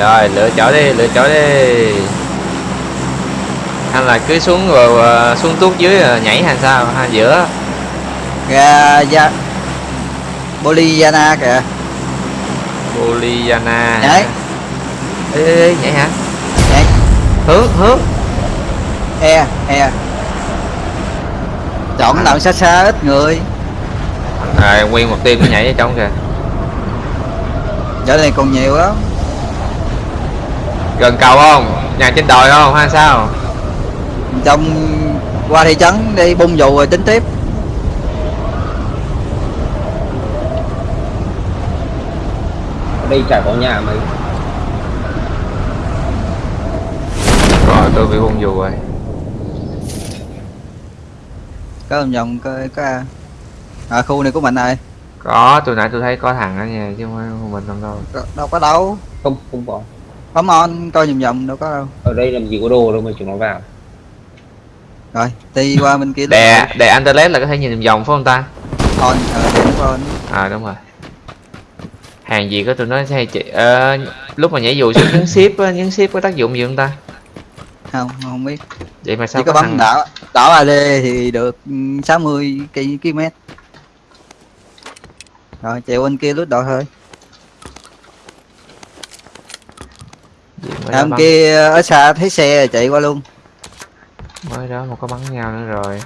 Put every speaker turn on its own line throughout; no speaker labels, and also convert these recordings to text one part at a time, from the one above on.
rồi lựa chỗ đi lựa chỗ đi. Hay là cứ xuống rồi ờ, xuống tuốt dưới rồi nhảy hay sao hay giữa.
Ra ra Boliviana kìa.
Boliviana.
Nhảy.
Ê, ê, ê, nhảy hả?
Nhảy.
hướng hướng.
E e. Chọn cái nào xa xa ít người.
Rồi nguyên một team nó nhảy ở trong kìa.
Chỗ này còn nhiều lắm
gần cầu không? Nhà trên đồi không hay sao?
Trong qua thị trấn đi bung dù rồi tính tiếp.
Đây chả có nhà mấy
rồi tôi bị hung dù rồi.
Có vòng vòng có có à khu này của mình rồi
có tôi nãy tôi thấy có thằng ở nhà chứ không phải mình không đâu.
Có- đâu có đâu.
Không không có
bấm on coi vòng vòng đâu có đâu.
Ở đây làm gì có đồ đâu mà chúng nó vào.
Rồi đi qua bên kia
đè đè internet là có thể nhìn vòng phải không ta?
On ờ để nó on
à đúng rồi. Hàng gì có tụi nó hay chị ờ, lúc mà nhảy dù xuống nhấn ship á nhấn ship có tác dụng gì không ta?
Không không biết.
Vậy mà sao
chỉ có bấm
thằng-
đảo đảo AD thì được ừ, 60 cây km rồi chạy bên kia lút đội thôi
bắn,
kia ở xa thấy xe chạy qua luôn.
Mới đó mà có bắn nhau nữa rồi.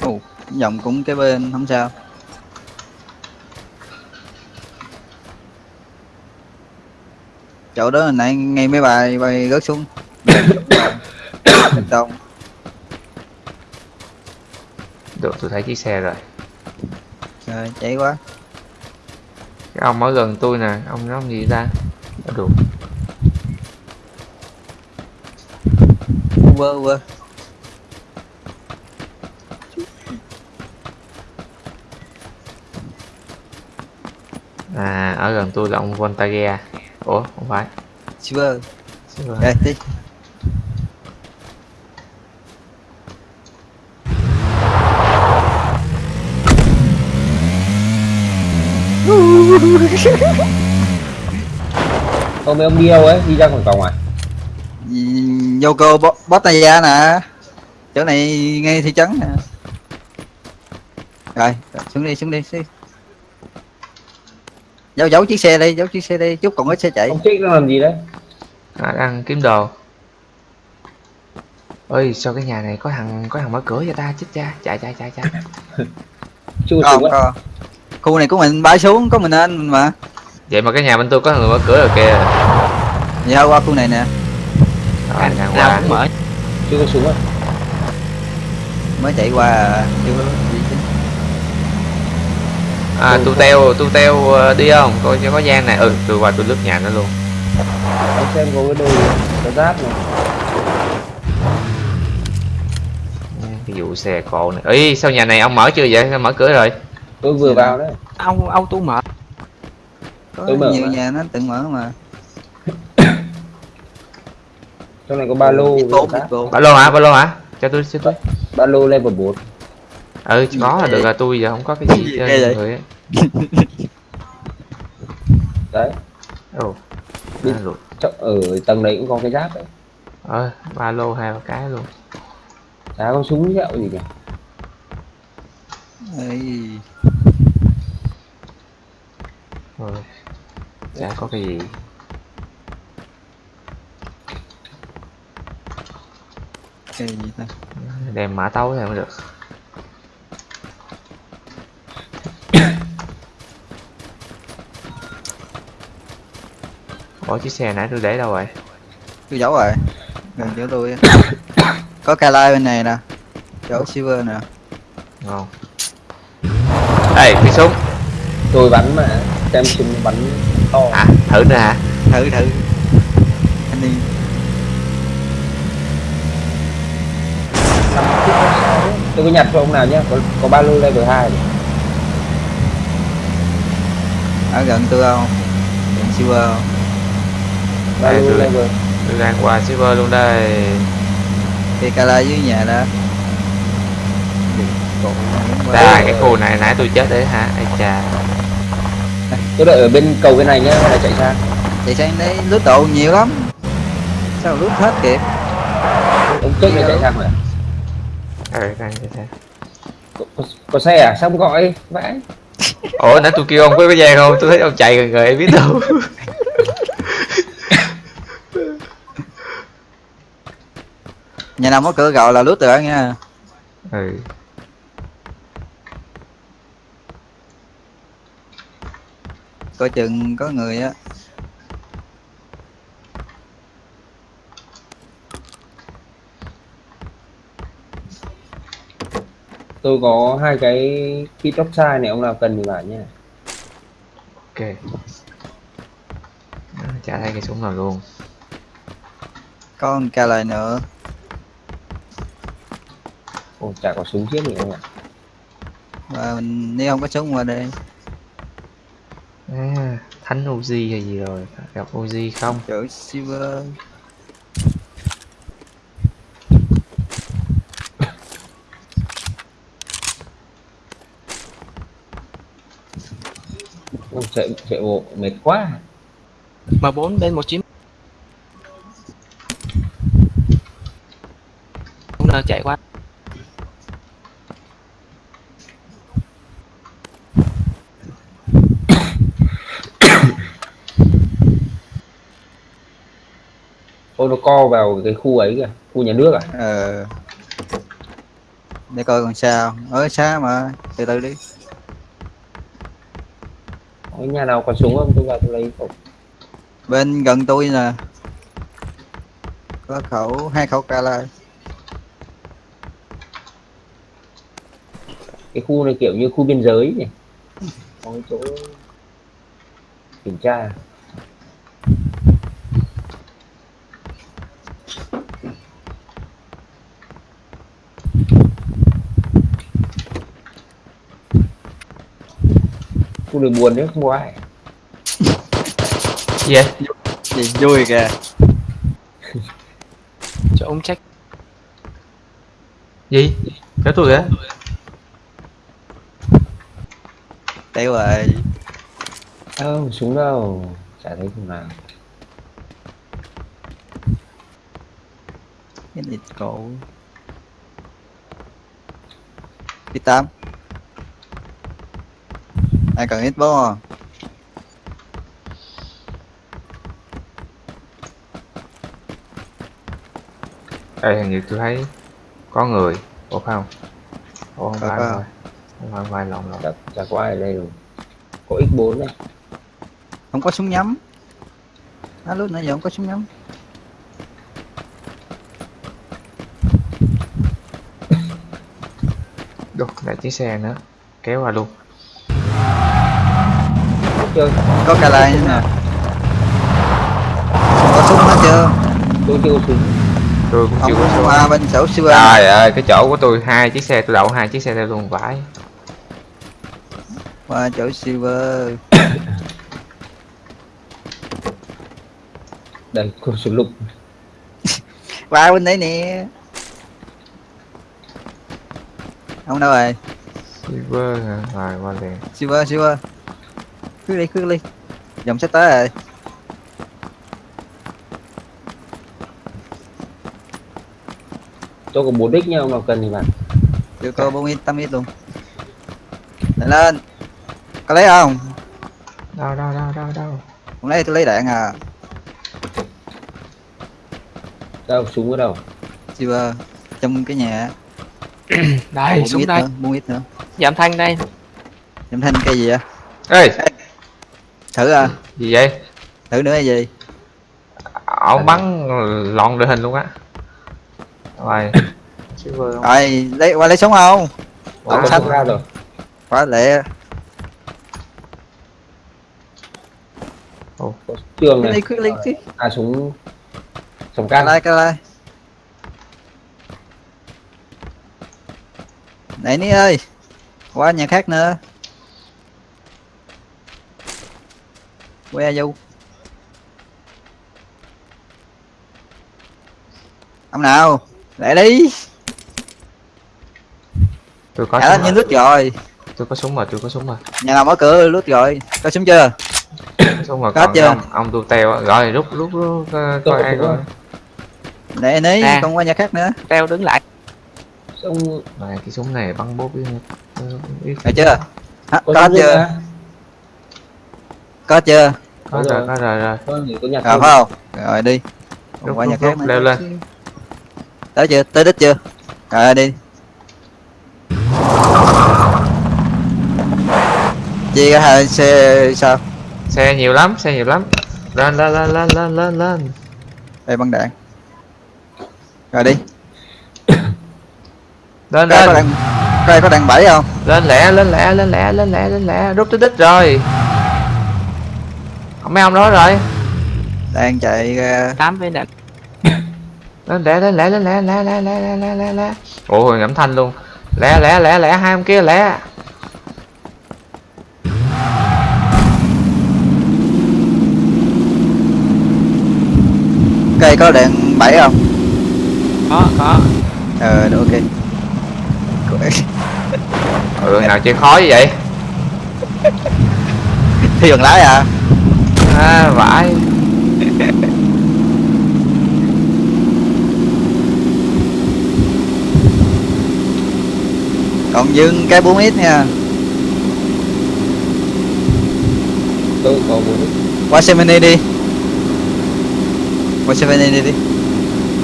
Ồ, dòng cũng cái bên không sao chỗ đó hồi nãy ngay mấy bài bay rớt xuống. Đông.
Được tôi thấy chiếc xe rồi.
Rồi chạy quá.
Cái ông ở gần tôi nè ông nói gì ta? Ở được
quơ quơ
à ở gần tôi là ông Voltaire ủa không phải. Xin lỗi.
đây đi
không mấy ông đi đâu ấy đi ra khỏi cổng à?
Yoko Botaya nè. Chỗ này ngay thị trấn nè. Rồi xuống đi xuống đi xuống đi. Giấu giấu chiếc xe đi giấu chiếc xe đi chút còn ít xe chạy.
Ông chết nó làm gì đấy?
À, đang kiếm đồ. Ơi sao cái nhà này có thằng có thằng mở cửa cho ta? Chết cha chạy chạy chạy chạy.
Không
á
có khu này của mình bay xuống có mình anh mà.
Vậy mà cái nhà bên tôi có thằng người mở cửa rồi kìa.
Thôi qua khu này nè.
Rồi đang
nào
qua.
cũng mở.
Chưa có á
mới chạy qua à, chưa.
À tu teo tu teo ờ, đi không? Coi cho có gian này. Ừ tôi qua tôi lướt nhà nó luôn.
Ông xem có cái đồ có giáp này
cái vụ xe cộ này. Ý sao nhà này ông mở chưa vậy? Sao mở cửa rồi?
Tôi vừa vào đấy.
Ông auto mở.
Có
Tôi mở
nhiều
mà.
nhà nó tự mở mà.
Trong này có ba lô
ba lô hả? Ba lô hả? Cho tôi cho tôi.
Ba lô level 4
ừ có là được rồi tôi giờ không có cái gì trên người á
đấy.
Ồ
Đi.
rồi
ở tầng đấy cũng có cái giáp đấy.
Ờ ba lô hai ba cái luôn.
Chả có súng dẹo gì cả
Ê,
rồi chả có cái gì?
Cái gì ta?
Đem mã tấu thì mới được Ủa chiếc xe nãy tôi để đâu rồi?
tôi giấu rồi. Gần chỗ tôi. Á. có ca lai bên này nè. Chỗ silver nè.
Ngon. Ê, cái súng.
Tôi bắn mà. Xem súng bắn to.
Hả? Thử nữa hả?
thử thử. Anh đi.
Tôi có nhặt cho ông nào nhá. Có, có ba lô level 2 này.
ở gần tôi không? Gần silver không
Đây,
luôn
tôi-
rồi.
tôi đang qua server luôn đây.
Thì cala dưới nhà đó.
Đà cái khu này nãy tôi chết đấy hả? Ai chà.
Tôi đợi ở bên cầu bên này nhá là chạy sang?
Chạy sang đấy lướt độ nhiều lắm. Sao lướt hết kịp
ông trước này chạy sang rồi
ừ đang như thế
có, có, có xe à? Sao không gọi? Vãi.
Ủa nãy tôi kêu ông có cái gian không? Tôi thấy ông chạy gần người biết đâu
nhà nào có cửa gọi là lướt được nha
ừ.
Coi chừng có người á.
Tôi có hai cái kit offside này ông nào cần thì bảo nha.
Ok. Đó, chả thấy cái súng nào luôn.
Con cala nữa
ồ chả có súng chiếc gì không ạ.
Và mình nếu không có súng qua đây.
À, thánh Uzi hay gì rồi? Gặp Uzi không?
Chỗ silver
ồ chạy chạy bộ mệt quá.
M4 bên 19 Không ngờ chạy qua
ô nó co vào cái khu ấy kìa khu nhà nước à?
Ờ. Để coi còn sao. Ở xa mà? Từ từ đi.
Có nhà nào có súng không? Tôi vào tôi lấy khẩu.
Bên gần tôi nè. Có khẩu hai khẩu cala.
Cái khu này kiểu như khu biên giới nhỉ? Có chỗ kiểm tra khu này buồn đấy không có ai.
Gì vậy?
Gì vui kìa.
Cho ông check.
Gì? Kéo tôi kìa.
Tiêu rồi.
Đâu súng đâu? Chả thấy thằng nào.
Cái này cổ đi tám ai cần ít bố không?
Ê, hình như tôi thấy có người. Ủa phải không? Ủa không phải
có.
không phải. Không phải, lộn
chả, chả có ai ở đây rồi. Có x4 này
không có súng nhắm. Á lúc nãy giờ không có súng nhắm.
Đục lại chiếc xe nữa. Kéo qua luôn
chơi
có cala nữa nè có súng hết chưa?
Tôi chưa có súng.
Tôi cũng
không
chưa có số
qua bên sổ silver
trời ơi cái chỗ của tôi hai chiếc xe tôi đậu hai chiếc xe đây luôn vãi
qua chỗ silver.
Đây có súng lục.
Qua bên đấy nè. Không đâu rồi.
Silver hả? rồi qua liền.
Silver silver cứ đi cứ đi dòng sắp tới rồi
tôi có 4 đích nha ông nào cần thì bạn.
Chưa có bốn ít tám ít luôn lên lên. Có lấy không?
Đâu đâu đâu đâu đâu
không lấy tôi lấy đạn à.
Đâu súng ở đâu?
Silver trong cái nhà.
Đây
bốn ít
đây.
nữa bốn ít nữa.
Giảm thanh đây.
Nhầm thanh cây gì vậy?
Ê
thử à?
Gì vậy?
Thử nữa hay gì?
Ông bắn lọn đội hình luôn á. Rồi.
Rồi lấy qua lấy súng không? Xanh.
súng ra rồi.
Quá lẹ.
Có trường này.
cứ đi cứ
à súng súng can.
Lai cái lai. Này ní ơi. Qua nhà khác nữa que du ông nào lại đi.
Tôi có súng rồi
lút rồi.
Tôi có súng rồi tôi có súng rồi
nhà nào mở cửa lút rồi. Có súng chưa?
Có súng rồi
Có
còn
chưa?
ông ông tu teo rồi rút rút rút coi
Tôi
coi ai
có.
để ní
À.
con qua nhà khác nữa.
Treo đứng lại.
Xong
này cái súng này bắn bốt với biết.
Được chưa? Hả,
có
có
súng
chưa? có chưa
có rồi
rồi.
có rồi rồi.
Có nhà không?
phải không? Rồi đi. Qua nhà khác
leo lên.
Tới chưa? Tới đích chưa? Rồi đi. Chia cả hai xe sao?
Xe nhiều lắm xe nhiều lắm. Lên lên lên lên lên lên lên.
Đây băng đạn. Rồi đi.
Lên lên.
đạn đây có đạn bảy không?
Lên lẹ lên lẹ lên lẹ lên lẹ lên lẹ rút tới đích rồi mấy ông đó rồi
đang chạy ra
tám với đạn
lên lẹ lên lẹ lên lẹ lẹ lẹ lẹ lẹ lẹ lẹ lẹ ôi ngẫm thanh luôn lẹ lẹ lẹ lẹ hai ông kia lẹ
cây có đạn bảy không
có có
ờ được, ok
ừ nào chơi khó như vậy
thi bằng lái à
à vãi.
Còn dưng cái 4 ít nha.
Tôi có muốn
qua Semini đi. Qua Semini đi đi.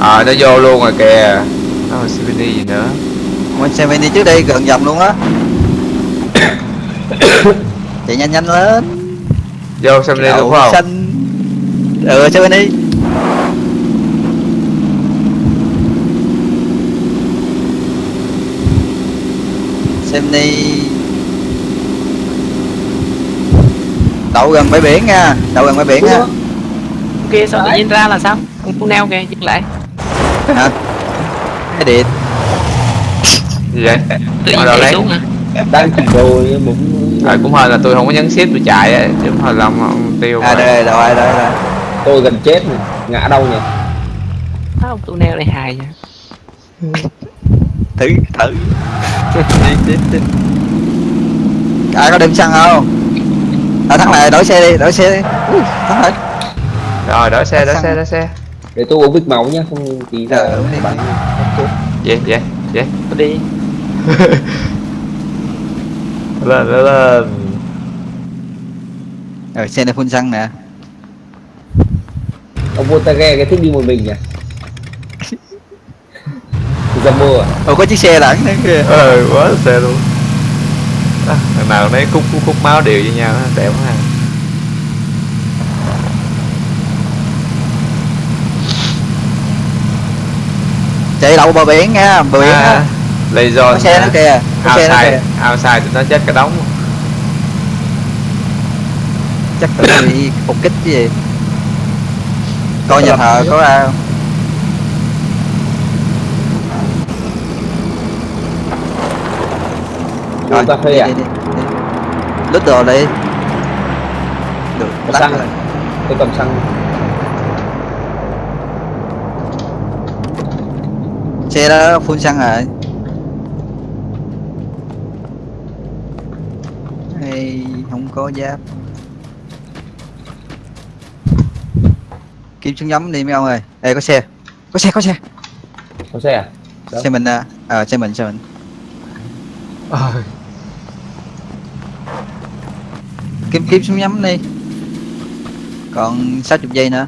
Ờ nó vô luôn rồi kìa. Nó còn CVD gì nữa.
Qua Semini trước đây gần dòng luôn á. Chạy nhanh nhanh lên
vô xem đi
Đậu
đúng không?
xanh ừ Semini Semini đậu gần bãi biển nha đậu gần bãi biển nha.
Kia sao tự nhiên ra là sao? Con con neo kìa dừng lại.
Hả? Cái điện.
Gì vậy?
Tự nhiên chạy xuống hả?
Đang chỉ rồi muốn
à, cũng hơi là tôi không có nhấn ship tôi chạy á chứ hơi là ông, ông tiêu
à
mà.
đây rồi đây rồi
tôi gần chết rồi. ngã đâu nhỉ?
Ông tu neo này hài nha
thử thử. Đi đi đi. Ai có đem xăng không? À thằng này đổi xe đi đổi xe đi. Ui, thằng này.
Rồi đỡ xe đỡ xe đỡ xe.
Để tôi uống bích máu nhá không tí ra
Ờ, đi.
bắn.
Vậy vậy vậy
Tôi đi
lên lên lên
rồi xe này phun xăng nè.
Ông Voltaire cái thích đi một mình nhỉ? Ra mua à?
Ồ có chiếc xe lẫn nữa kìa.
Ờ quá xe luôn. À, thằng nào nấy khúc khúc, khúc máu đều với nhau đẹp quá ha
chạy đậu bờ biển nha bờ biển
à,
á
laser
có xe nữa kìa
outside. outside tụi nó chết cả đống.
Chắc tụi nó bị phục kích cái gì. Coi nhà thờ có ai không?
Uống cà phê à?
đi, đi, đi. lút đồ đi. Được
Có xăng.
rồi.
Tôi cầm xăng.
Xe đó phun xăng rồi hay không có giáp kiếm súng nhắm đi mấy ông ơi. Ê có xe. Có xe có xe.
Có xe à? Đâu?
xe mình à ờ xe mình xe mình.
Ôi,
kiếm kiếm súng nhắm đi. Còn 60 giây nữa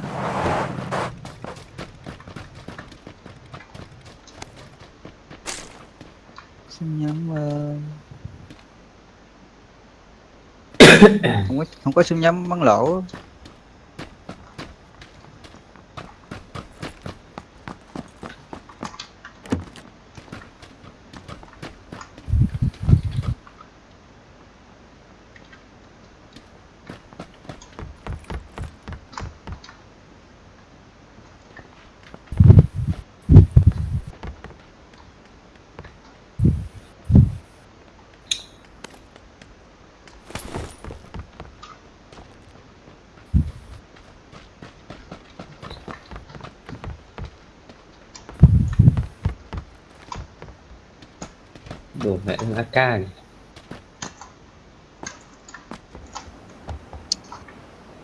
súng nhắm ờ, không có không có súng nhắm bắn lỗ.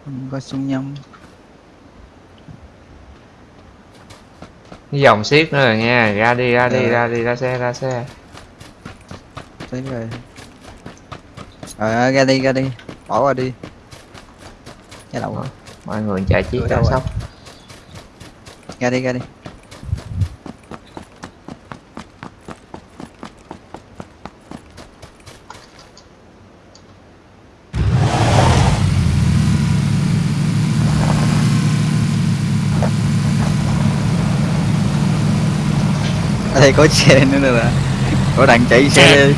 Không có súng nhông
cái dòng ship nữa rồi nha ra đi ra đi
Ờ.
ra đi ra xe ra xe.
Thấy rồi. Ờ ra đi ra đi. Bỏ qua đi. Cái đầu.
Mọi người chạy chiếc
rồi?
sóc
ra đi ra đi đây có xe nữa nè có đằng chạy xe
Xe.
đi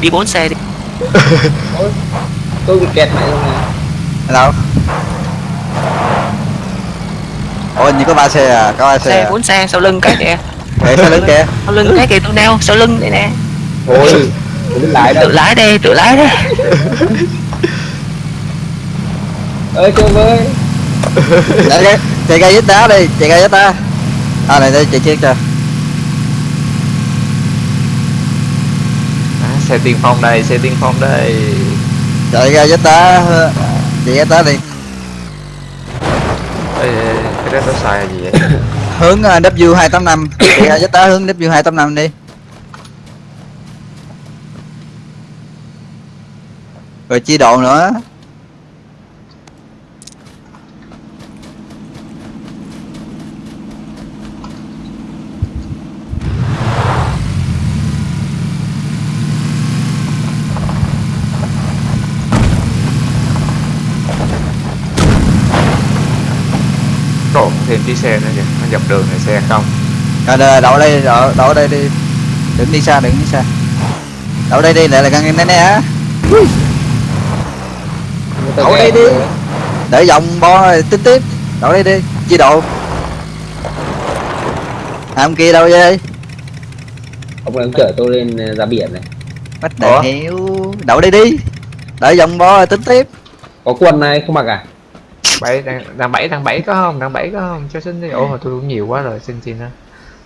đi bốn xe đi.
Tôi bị kẹt mẹ luôn
Ở đâu? Ôi như có ba xe à? Có ba xe
xe
à?
bốn xe sau lưng cái kìa.
Để xe lớn kìa.
Sau lưng cái kìa tôi neo sau lưng đây nè.
Ôi tôi đứng lại
tự lái đây tự lái đây
ơi chơi với
chạy ra chạy ra vết đá đi chạy ra vết đá. À này đây chạy chiếc cho
xe tiên phong đây xe tiên phong đây.
Chạy ra vết đá chạy vết đá đi.
Ê, cái đó nó xài là gì vậy?
Hướng ờ, W 285 chạy ra vết đá hướng W 285 đi. Rồi chia độ nữa
Đổ thêm chiếc xe nữa kìa nó dọc đường này xe không.
Rồi, đậu đây đậu, đậu đây đi. Đừng đi xa đừng đi xa. Đậu đây đi lại là gần này nè á Đậu đây đi. để vòng bo tiếp tiếp. Đậu đây đi chia độ. À, ông kia đâu vậy?
Ông này ông chở tôi lên ờ, ra biển này.
Bắt hiểu đậu đây đi. Đợi vòng bo tính tiếp
có quần này không mặc à
bảy đang đang bảy đang bảy có không? Đang bảy có không? Cho xin đi. Ủa mà tôi cũng nhiều quá rồi. Xin xin đó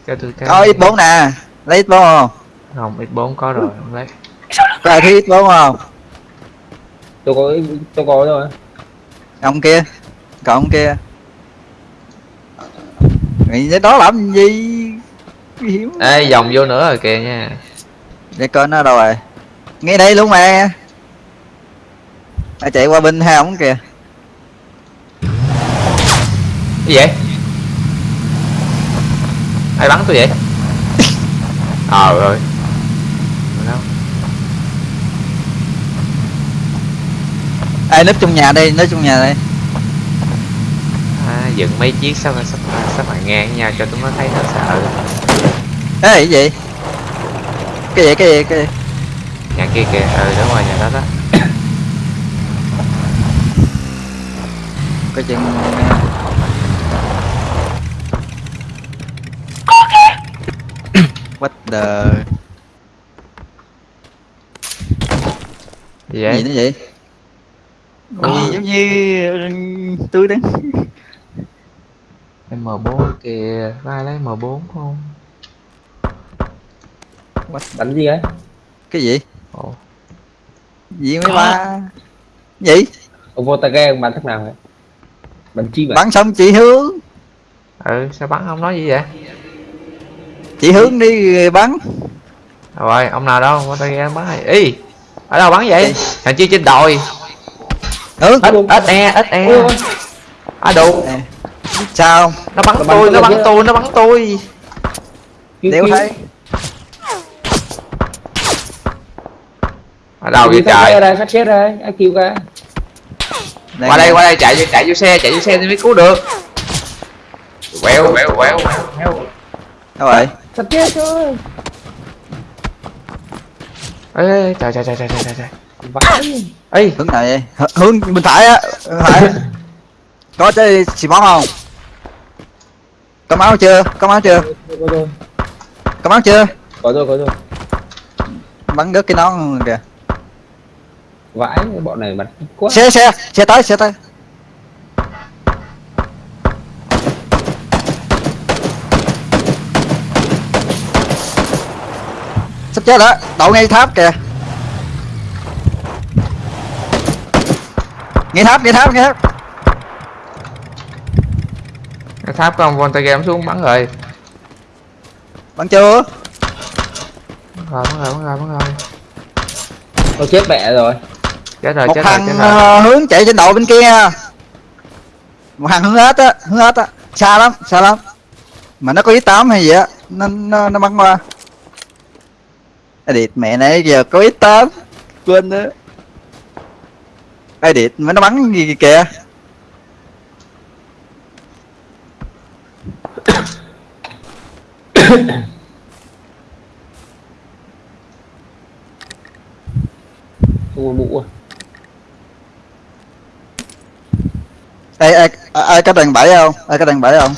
cho tôi cái
có x4 nè. Lấy x4 không?
Không x 4 có rồi. Không lấy.
Có ai thấy x4 không?
Tôi có tôi có rồi
ông kia. Còn ông kia. Cái đó làm gì? Hiểm
ê vòng vô nữa rồi kìa nha.
Để coi nó đâu rồi. Ngay đây luôn mà. À, chạy qua bên hai ống kìa
cái gì vậy? Ai bắn tôi vậy? Ờ rồi. Đâu
ai núp trong nhà đây núp trong nhà đây
à, dựng mấy chiếc sao mà sắp sắp lại ngang nhau cho chúng nó thấy nó sợ.
Ê cái gì? Cái gì cái gì cái gì?
Nhà kia kìa ừ đúng rồi nhà đó đó.
Coi chừng what the?
Gì
gì
vậy?
Nữa vậy gì giống như ừ, tôi đứng
M4 kìa có ai lấy M4 không?
Bắn gì ấy
cái gì?
Ồ.
Gì mấy ba? Gì?
Ông vô ông bắn thằng nào ấy bắn chim à
bắn xong chị hướng
ừ sao bắn không nói gì vậy
chị hướng đi bắn
rồi ông nào đâu qua tay em bắn này y ở đâu bắn vậy thằng chi trên đồi
hướng
ít ít e ít e à đủ
sao
nó bắn tôi nó bắn tôi nó bắn tôi
cứu.
thấy
ở đâu vậy trời
đây sát chết đây ai cứu ca
qua đây qua đây chạy vô chạy vô xe chạy vô xe thì mới cứu được quẹo quẹo quẹo quẹo
đâu rồi
sát chết thôi
ê ê, trời trời trời trời trời trời
vãi.
Ê.
Hướng H- hướng bên phải á bên phải. Có chơi xì bóng không? Có máu chưa? Có máu chưa?
Có rồi
có máu chưa?
Có rồi có rồi
bắn đứt cái nón kìa.
Vãi bọn này mặt quá.
Xe xe xe tới xe tới sắp chết đó đậu ngay tháp kìa. Ngay tháp ngay tháp ngay tháp.
Cái tháp con Volta game xuống bắn rồi.
Bắn chưa?
Bắn rồi bắn rồi bắn rồi bắn rồi.
Tôi chết mẹ rồi.
chết rồi
một
chết rồi
thằng
chết rồi.
ờ, hướng chạy trên đầu bên kia. Một thằng hướng hết á hướng hết á. Xa lắm xa lắm. Mà nó có ít tám hay gì á nó nó, nó bắn qua edit mẹ nãy giờ có ít tám quên nữa edit mà nó bắn gì kìa
Không có mũ à.
ai ai ai có đàn bảy không? Ai có đàn bảy không?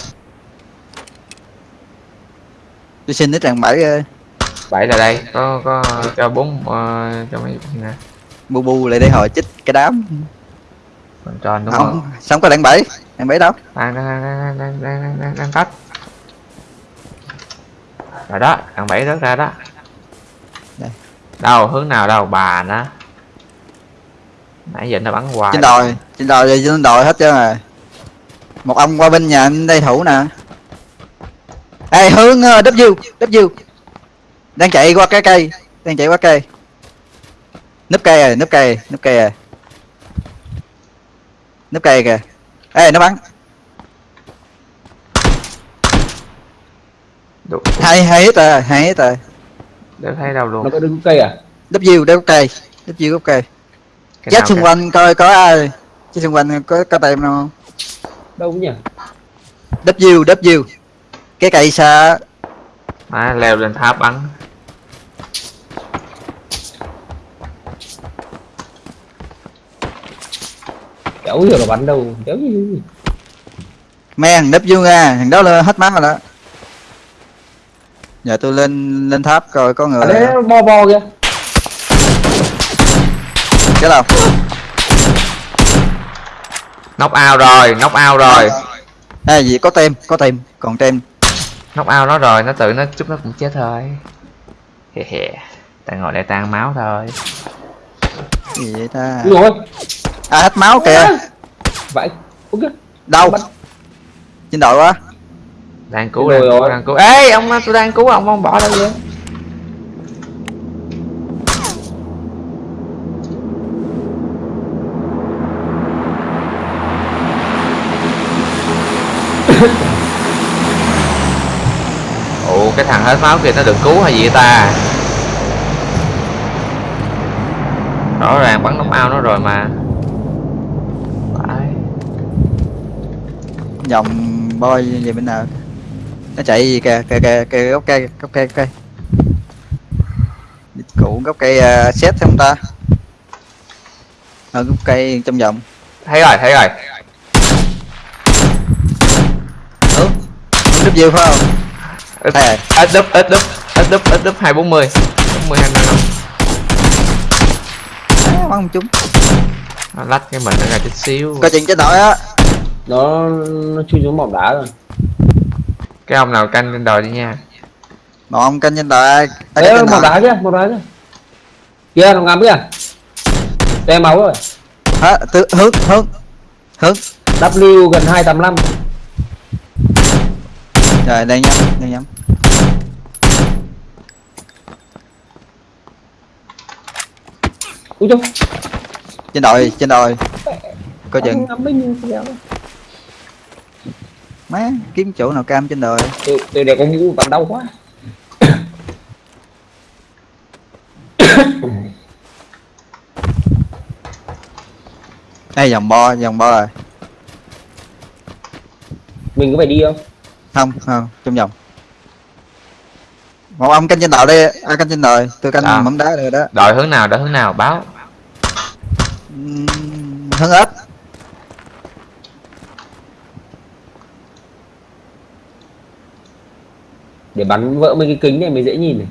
Tôi xin cái đàn bảy ơi
bảy là đây. Có có cho bốn ờ, cho mấy nè.
Bu bu lại đây hỏi chích cái đám.
Còn tròn đúng không,
không. xong có đạn bảy đạn bảy đâu.
Đang đang đang đang đang đang đang tách rồi đó đạn bảy rớt ra đó.
Đây.
đâu hướng nào đâu bà nó nãy giờ nó bắn hoài.
Trên đồi trên đồi rồi trên đồi hết chưa rồi. Một ông qua bên nhà anh đây thủ nè. Ê hướng ờ, w w đang chạy qua cái cây. Đang chạy qua cây. Núp cây rồi núp cây núp cây rồi. Núp cây kìa. Ê nó bắn. Hai hai hết rồi hai hết rồi.
Đỡ thấy đâu luôn.
Nó có đứng cây à?
W đeo cây. W gốc cây.
Cái
chết xung quanh coi có ai? Chết xung quanh có có tem nào không?
Đâu nhỉ?
W W. Cái cây xa
má leo lên tháp bắn
Kéo hiểu là bắn đâu. Kéo gì.
men W nha thằng đó lên hết máu rồi đó giờ tôi lên lên tháp coi có người
À đấy bo bo kìa.
cái đâu
knock out rồi knock out rồi
à gì có tem có tem còn tem
knock out nó rồi nó tự nó chút nó cũng chết thôi. Hè hè ta ngồi đây tan máu thôi.
Gì vậy ta?
Ui rồi.
à hết máu kìa.
Vãi. Ok.
đâu? Trên đội quá.
Đang cứu
Rồi
đang cứu
rồi.
đang cứu. Ê ông tôi đang cứu ông ông bỏ đâu vậy cái thằng hết máu kia nó được cứu hay gì ta? Rõ ràng bắn nóc ao nó rồi mà. Phải.
Vòng boy về bên nào? Nó chạy gì kìa? Kìa kìa kìa gốc cây gốc cây gốc cây. Cụ gốc cây uh, xét không ta? Gốc cây trong vòng.
Thấy rồi thấy rồi.
Hướng hướng W phải không
ít đúp ít đúp ít đúp ít đúp hai bốn mươi bốn mươi hai năm
à, bắn không trúng
nó lách cái mình nó ra chút xíu
coi chừng trên đội á
Nó nó chui xuống bóng đá rồi.
cái ông nào canh lên đồi đi nha
một ông canh trên trên
bóng
đội?
đá kia, bóng đá kia. Kia nó ngắm kìa. Tem máu rồi.
Hả? Tư, hướng hướng hướng
W gần 285.
Rồi đang nhắm đang nhắm
Ui chung.
trên đội trên đội coi chừng má kiếm chỗ nào cam trên đội
Từ từ để có mũ bắn đau quá.
đây vòng bo vòng bo rồi
Mình có phải đi không?
Không không trong vòng một ông canh trên đội đi ai canh trên đội tôi canh
À.
mắm đá rồi đó
đồi hướng nào đồi hướng nào báo
Ừm, hướng ếch
Để bắn vỡ mấy cái kính này mới dễ nhìn này.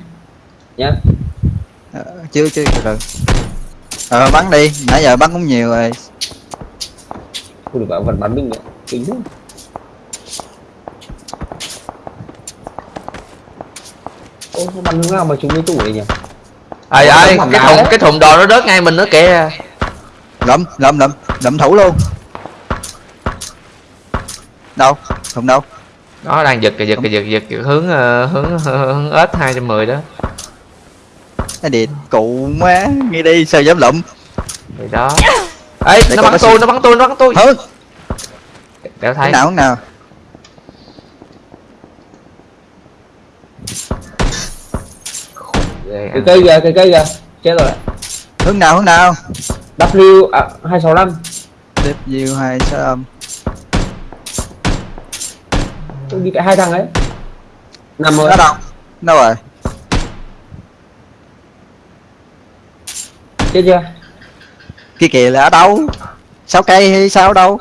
Nhá.
Ờ, chưa chưa từ từ ờ bắn đi nãy giờ bắn cũng nhiều rồi
Không được bảo vật bắn mình nữa. Kính nữa. Ô nó bắn hướng nào mà chúng cái tủ này nhỉ?
Ơi
tấm
cái thùng
đấy.
cái thùng đồ nó rớt ngay mình nữa kìa.
Lụm lụm lụm lụm thủ luôn. Đâu? Thùng đâu?
Nó đang giật kìa giật kìa giật giật, hướng ờ, hướng hướng ếch 210 đó.
Cái điện cụ má nghe đi sao dám lụm?
Thì đó. Ấy nó
coi
bắn tôi nó bắn tôi nó bắn tôi.
Hướng
đéo
hướng
thấy.
Nào hướng nào
cái cây kìa cái cây kìa. Chết rồi.
Hướng nào hướng nào?
W à, 265
W hai sáu âm
tôi đi cái hai thằng ấy. Nằm rồi.
Đâu? Đâu rồi.
Chết chưa?
Kia kìa là ở đâu? Sáu cây hay sao đâu?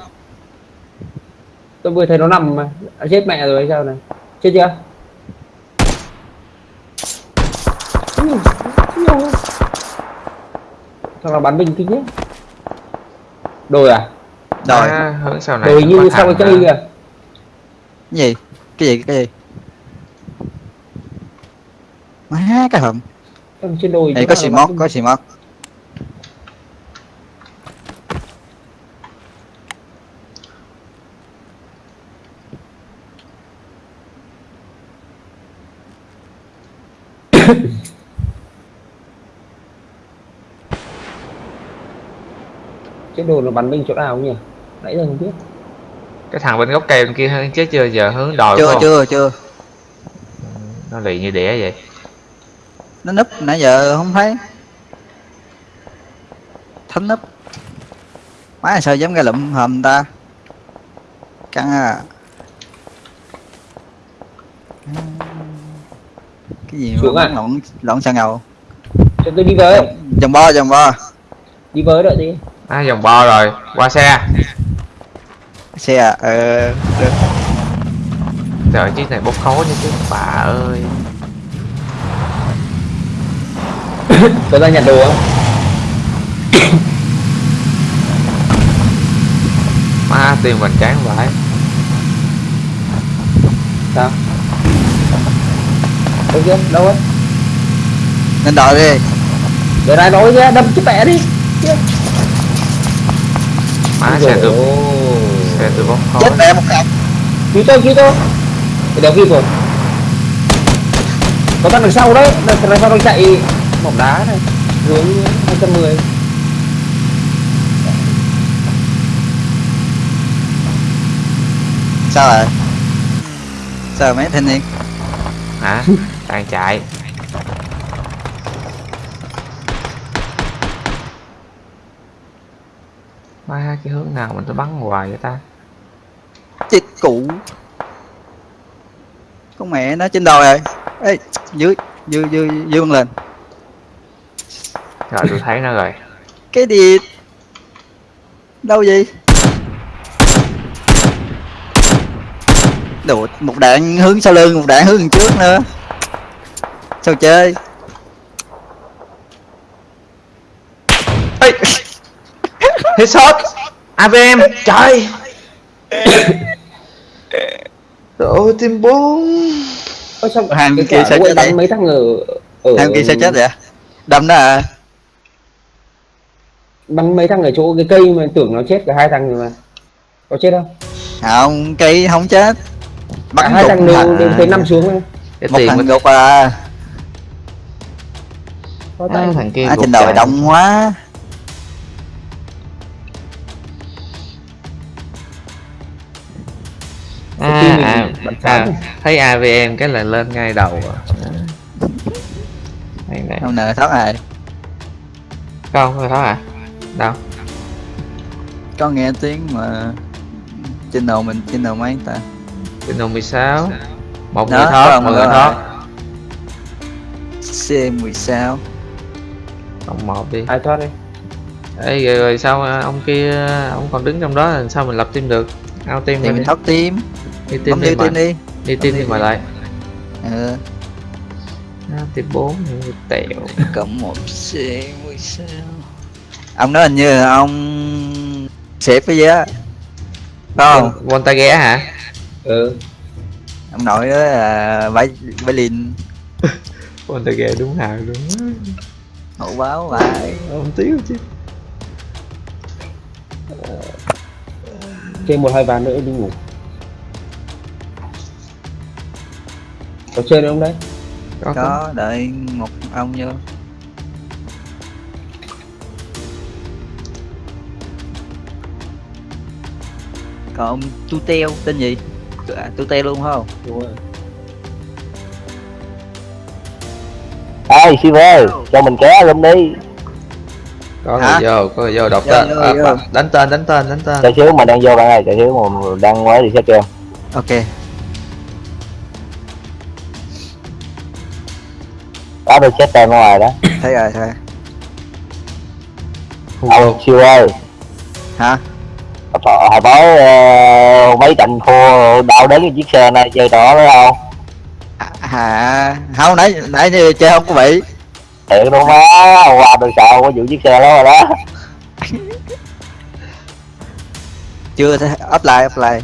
Tôi vừa thấy nó nằm mà. Chết mẹ rồi hay sao này? Chết chưa Ui, ui. thằng nào bắn mình kinh nhé đồi à?
Rồi
À, hướng sau này
đồi như sau cái cây kìa.
Cái gì? Cái gì? Cái gì? Má cái hầm.
Thằng trên đồi
đây
chỗ
có xì mót có xì mót
trên đồi nó bắn mình chỗ nào nhỉ? Nãy giờ không biết.
Cái thằng bên gốc cây bên kia hơn chết chưa? Giờ hướng đồi
chưa
không?
chưa chưa.
Nó lì như đĩa vậy.
Nó núp nãy giờ không thấy. Thánh núp. Má sao dám ra lụm hầm ta? Căng à. Cái gì
Xuống
mà
à?
lộn lộn sao ngầu?
Cho tôi đi với.
Vòng bo vòng bo
đi với đợi đi
à vòng bo rồi. Qua xe.
Xe à? Ờ được.
trời chiếc này bốc khói như chứ bà ơi.
Tôi ra nhặt đồ không?
Má tim mình chán vãi
sao? Đâu kia đâu ấy?
Lên đòi đi.
Để ra nói ra đâm chứ mẹ đi. Kia.
Má xe
ôi.
xe tôi bốc khói
chết mẹ một cặp
cứu tôi cứu tôi. Để đeo kịp rồi. Có thằng đằng sau đấy. Thằng đằng sau đang chạy mỏng đá này. Hướng 210
sao rồi? Sao mấy thanh niên?
Hả? Đang chạy má cái hướng nào mình tôi bắn hoài vậy ta?
Chết cụ. Con mẹ nó trên đồi rồi. Ê dưới dưới dưới dưới lên.
Rồi tôi thấy nó rồi.
Cái gì? Đâu vậy? Đồ, một đạn hướng sau lưng một đạn hướng trước nữa. Sao chơi?
Ê! Headshot AVM trời. Ôi team 4
Ơ sao
Hàng
cái
kia sao
quậy
chết
bắn
vậy?
mấy thằng ở ở
Thằng kia sao chết vậy đâm đó à?
Bắn mấy thằng ở chỗ cái cây mà tưởng nó chết cả hai thằng rồi mà. Có chết không?
Không cây không chết. Bắn
hai thằng đều
hả?
đều thấy nằm xuống ấy.
Cái
một
tiền
thằng
mình
gục à,
có
à,
tay
thằng kia
à trên
chạy.
đông quá
à, à, à. Thấy AVM cái là lên ngay đầu à.
Không nợ thoát rồi
Không, không thấy à Đâu?
Có nghe tiếng mà trên đầu mình trên đầu mấy ta?
Trên đồng 16 Một
Đó,
người thoát, một người thoát.
C 10 sao
Cộng một đi.
Ai thoát đi?
Ê rồi, rồi sao à, ông kia Ông còn đứng trong đó là sao mình lập team được? Out team
thì mình thoát team
Đi
bấm
đi
team đi.
Đi team đi mà lại.
Ừ.
Team 4 thì tẹo.
Cộng một c 10 sao? Ông đó hình như là ông xếp cái gì á. Không?
Von tay ghé hả?
Ừ.
Ông nội đó là bảy bảy lìn
con ta ghé đúng hàng luôn
hậu báo lại
không tiếc chứ.
Chơi một hai ván nữa đi ngủ Có chơi nữa không đấy?
có, có.
đợi một ông vô. Còn ông tu teo tên gì? À, tu teo luôn phải không?
Đúng rồi.
Ê, Silver, cho mình kéo luôn đi.
Có
Hả?
người vô có người vô đọc
Vô,
tên
vô,
à,
vô.
đánh tên đánh tên đánh tên.
Cho xíu mà đang vô bạn ơi, cho xíu mà đang mới thì sẽ kêu
ok
Có được chết tên ngoài đó.
Thấy rồi thấy
Ông Silver,
hả?
Hồi hồi tối ờ, mấy trận thua đau đớn cái chiếc xe này chơi đó đấy không?
à, à không nãy nãy như chơi không có bị.
Thiệt luôn á, qua được sao có vụ chiếc xe đó rồi đó.
Chưa up lại up lại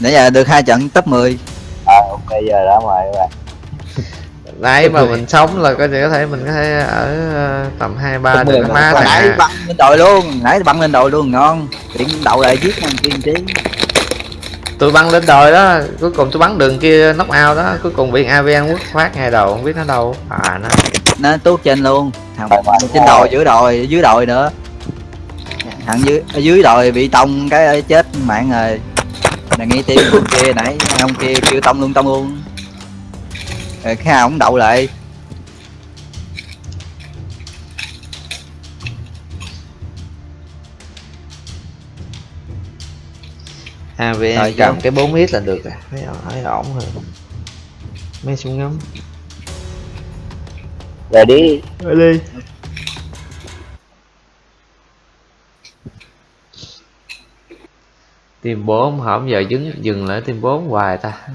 nãy giờ được hai trận top 10
À, ok giờ đã ngoài các bạn
nãy mà mình sống là có thể có thể mình có thể ở ờ, tầm hai ba được
10
nó
mà.
má
Hồi nãy
nè
băng lên đồi luôn nãy băng lên đồi luôn ngon. Tiện đậu lại giết thằng tiên trí
tôi băng lên đồi đó cuối cùng tôi bắn đường kia knock out đó cuối cùng bị AVN quất phát ngay đầu không biết nó đâu. À nó.
Nó tuốt trên luôn. Thằng trên đồi giữa đồi dưới đồi nữa. Thằng dưới ở dưới đồi bị tông cái chết mạng rồi. Là nghe tim kia nãy ông kia kêu tông luôn tông luôn rồi cái ông đậu lại.
AVN
Rồi,
cầm. cái 4 hit là được rồi. Thấy thấy ổn rồi. Mấy súng ngắm.
Rồi đi.
Ở đi. Team 4 hổng giờ dừng dừng lại team 4 hoài ta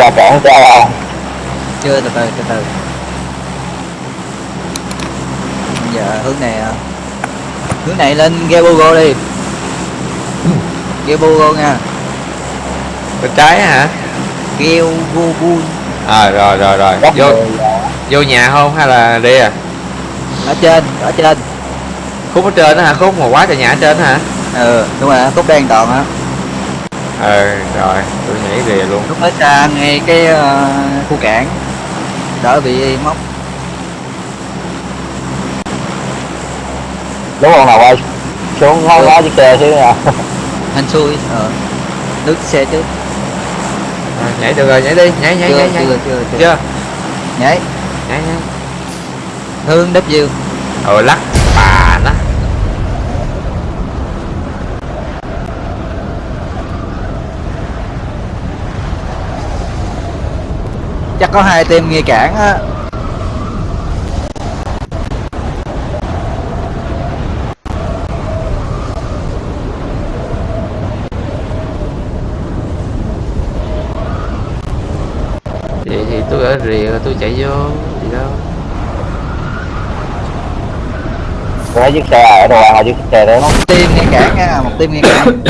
Ra cản cho không?
chưa từ từ từ từ. Giờ hướng này à. hướng này lên Gebugo đi. Gebugo nha.
Bên trái hả?
Gebugo
à rồi rồi rồi.
Góc
vô vô nhà không hay là đi à?
Ở trên ở trên.
Khúc ở trên đó hả? Khúc mà quá trời nhà ở trên hả?
Ừ đúng rồi khúc đen toàn á.
Ờ rồi. Tôi nhảy rìa luôn.
Lúc ở xa ngay cái ờ, khu cảng đỡ bị móc.
Đúng không nào quay xuống ngó ngó chiếc xe xíu nha.
Hên xui ờ nước xe trước.
À, nhảy được rồi nhảy đi nhảy nhảy
chưa,
nhảy nhảy.
chưa, chưa, chưa.
chưa?
Nhảy.
Nhảy nhảy.
Hướng đắp dương
ờ lắc bà nó
chắc có hai team nghi cản á.
Vậy thì tôi ở rìa tôi chạy vô gì đâu?
Tôi thấy chiếc xe ở đâu là chiếc xe đấy nó
tim nghe cản nha một tim nghe cản.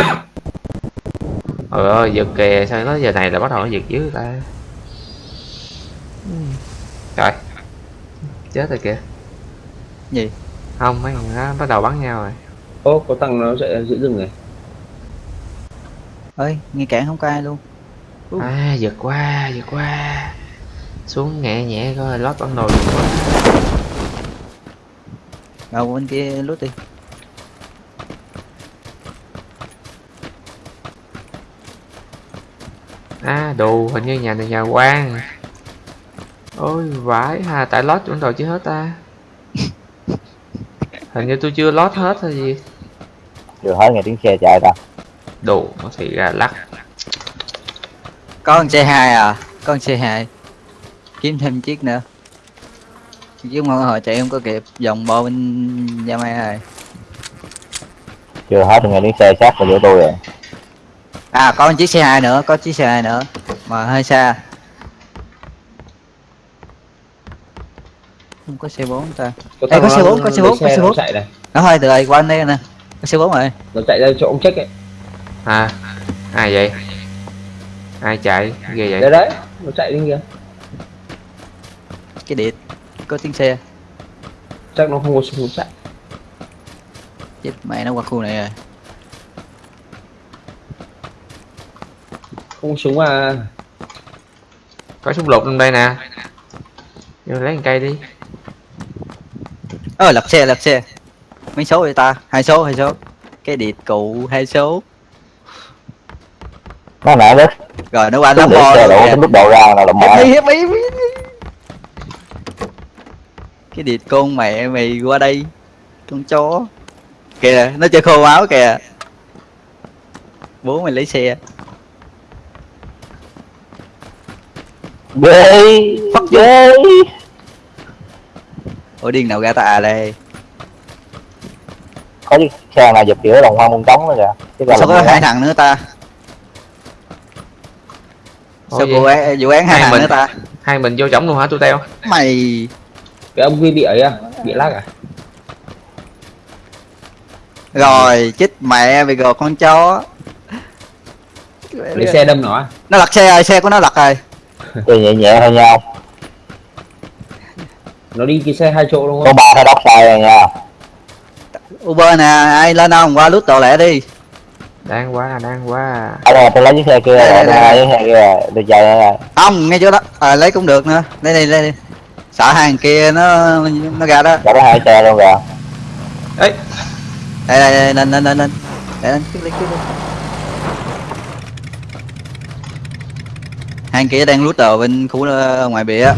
Trời ơi, giật kìa, sao nó giờ này là bắt đầu nó giật dưới ta Ừm. Trời Chết rồi kìa.
Gì?
Không, mấy thằng nó bắt đầu bắn nhau rồi.
Ô có thằng nó chạy giữa rừng này.
Ơi nghe cản không có ai luôn. Ừ.
À, giật qua, giật qua Xuống nhẹ nhẹ coi, lót bản đồ giật qua
đâu bên kia lút đi.
À, đồ, hình như nhà này nhà quan Ôi, vãi ha, tại lót bản đồ chưa hết ta? Hình như tôi chưa lót hết hay gì?
Vừa hết nghe tiếng xe chạy ta.
Đồ, nó thì ra lắc.
Có con C2 à có con C2 kiếm thêm chiếc nữa. Chứ mà hồi chạy không có kịp vòng bo bên gia mai rồi
chưa hết nghe tiếng xe sát vào giữa tôi rồi.
À có một chiếc C2 nữa có chiếc C2 nữa mà hơi xa không có C4 ta?
Có
Ê, có xe
nó-
bốn, có xe
nó
bốn, có xe
nó
bốn.
chạy này.
Nó thôi từ đây qua anh đây nè. Có C4 rồi.
Nó chạy ra chỗ ông check ấy.
À, ai vậy? Ai chạy? Ghê vậy?
đấy đấy nó chạy lên kìa.
Cái điện có tiếng xe.
Chắc nó không có súng chạy.
Chết mẹ nó qua khu này rồi.
Không súng à.
Có súng lục trong đây nè. Vô lấy một cây đi
ơ lật xe lật xe. Mấy số vậy ta? Hai số hai số. Cái điện cụ hai số.
Nó nãy đó
rồi nó qua bo
xe
rồi
độ ra là
hiếp
mẹ.
Hiếp hiếp cái điện con mẹ mày qua đây con chó. Kìa nó chơi khô máu kìa. Bố mày lấy xe.
Ghê ghê
ủa điên nào ra ta à đây
có chiếc xe nào giật giữa đồng hoa môn trống nữa kìa. Chứ còn
sao có hai thằng nữa ta? Sao vụ án vụ án hai
Hai
thằng
mình.
nữa ta?
Hai mình vô trống luôn hả tôi teo?
mày.
Cái ông kia bị ấy à bị lag à?
Rồi chết mẹ mày gò con chó.
Lấy xe đâm nó à?
Nó lật xe rồi xe của nó lật rồi.
Chơi nhẹ nhẹ thôi nhau
nó đi cái xe hai chỗ đúng
có
không
ba cái đốc sai rồi nha.
Uber nè ai lên không qua lút đồ lẹ đi.
Đang qua, đang qua
ở đây tôi lấy chiếc xe kia
Đây, đây,
rồi
đây.
lấy chiếc xe kia tôi chạy đây
không ngay chỗ đó. À, lấy cũng được nữa. Lấy đi lấy đi. Sợ hàng kia nó nó ra đó.
Nó hai xe luôn rồi
Ê,
đây đây, đây lên lên lên lên. Để lên cứ lấy hàng kia đang lút đồ bên khu ờ, ngoài bìa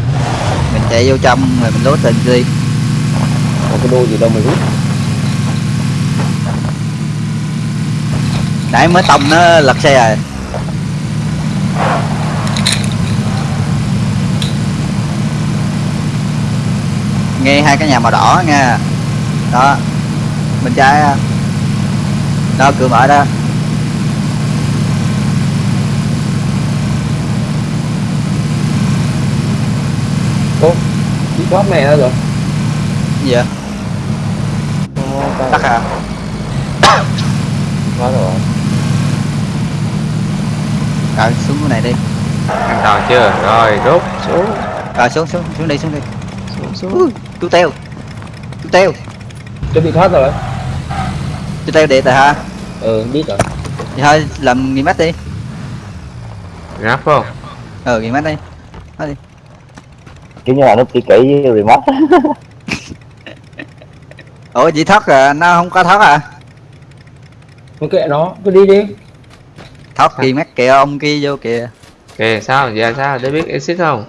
chạy vô trong rồi mình lút lên đi.
Có cái đô gì đâu mà rút
nãy mới tông nó lật xe rồi. Nghe hai cái nhà màu đỏ nha. Đó. Bên trái đó cửa mở đó
ô đi thoát này ra rồi.
Gì vậy tắt à?
Thoát rồi.
Rồi xuống cái này đi.
An toàn chưa? Rồi, đốt xuống.
Rồi xuống xuống xuống đi xuống đi.
Xuống, xuống.
Ui, chú teo. Chú teo.
Chuẩn bị thoát rồi.
Chú teo điện rồi hả?
Ừ biết rồi.
Thì thôi làm nghỉ mắt đi.
Ngáp không?
ừ nghỉ mắt đi
kiểu như là nó kỹ kỹ với remote.
Ủa chị thoát à nó không có thoát à?
Thôi kệ nó cứ đi đi.
Thoát kì mắt kìa ông kia vô kìa.
Kìa, sao? Giờ sao? Để biết exit không?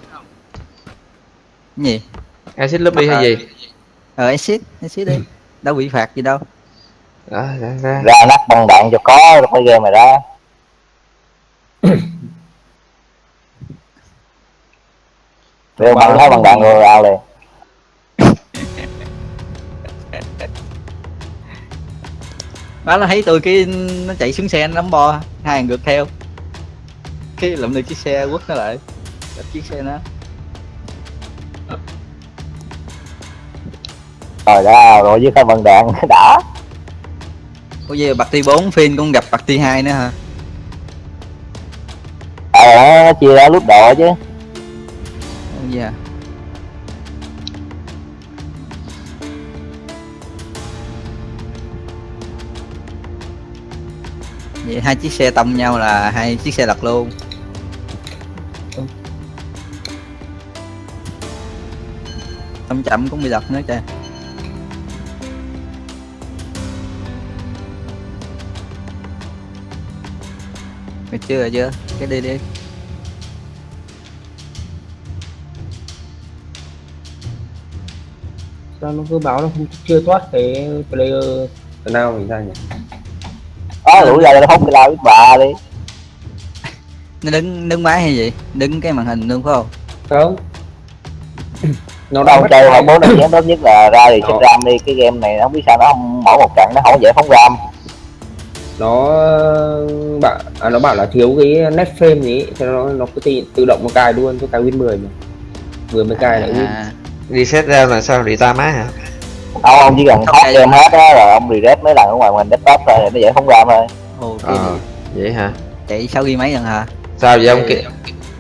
cái gì?
Exit lobby hay gì?
ờ exit exit đi. Đâu bị phạt gì đâu.
Đó, ra, ra.
Ra nắp băng đạn cho có rồi mới game mày đó Rồi băng thấy băng đạn rồi ao liền.
Đó nó thấy tôi cái nó chạy xuống xe nó nắm bo hai thằng ngược theo. Cái lụm được chiếc xe quất nó lại đập chiếc xe nó.
Rồi ra rồi với cái vân đạn đã.
Ủa vậy bạc ti 4 phiên cũng gặp bạc ti 2 nữa hả?
à, chia ra lúc độ chứ
Dạ. Vậy hai chiếc xe tông nhau là hai chiếc xe lật luôn. Tông chậm cũng bị lật nữa trời. Mày chưa rồi chưa? Cái đi đi.
Sao nó cứ báo nó không chưa thoát cái player nào mình ra nhỉ?
Đó đủ ra nó cái lao biết bà đi.
Nó đứng đứng máy hay gì? Đứng cái màn hình luôn phải không?
không. Nó
đâu chơi bốn năm chén tốt nhất là ra thì xếp
Đó.
ram đi cái game này nó không biết sao nó không mỗi một trận nó không dễ phóng ram.
Nó bảo à, nó bảo là thiếu cái net frame gì cho nó nó cứ tự, tự động nó cài luôn cho cài win 10 mà. vừa mới cài lại win.
À,
reset ra là sao rita má hả
ông ông chỉ cần
Không
thoát
cài
game hết á rồi ông reset mấy lần ở ngoài mình desktop thôi thì nó dễ phóng ram thôi
ờ vậy hả
Chạy 6 ghi mấy lần hả?
sao vậy ông kia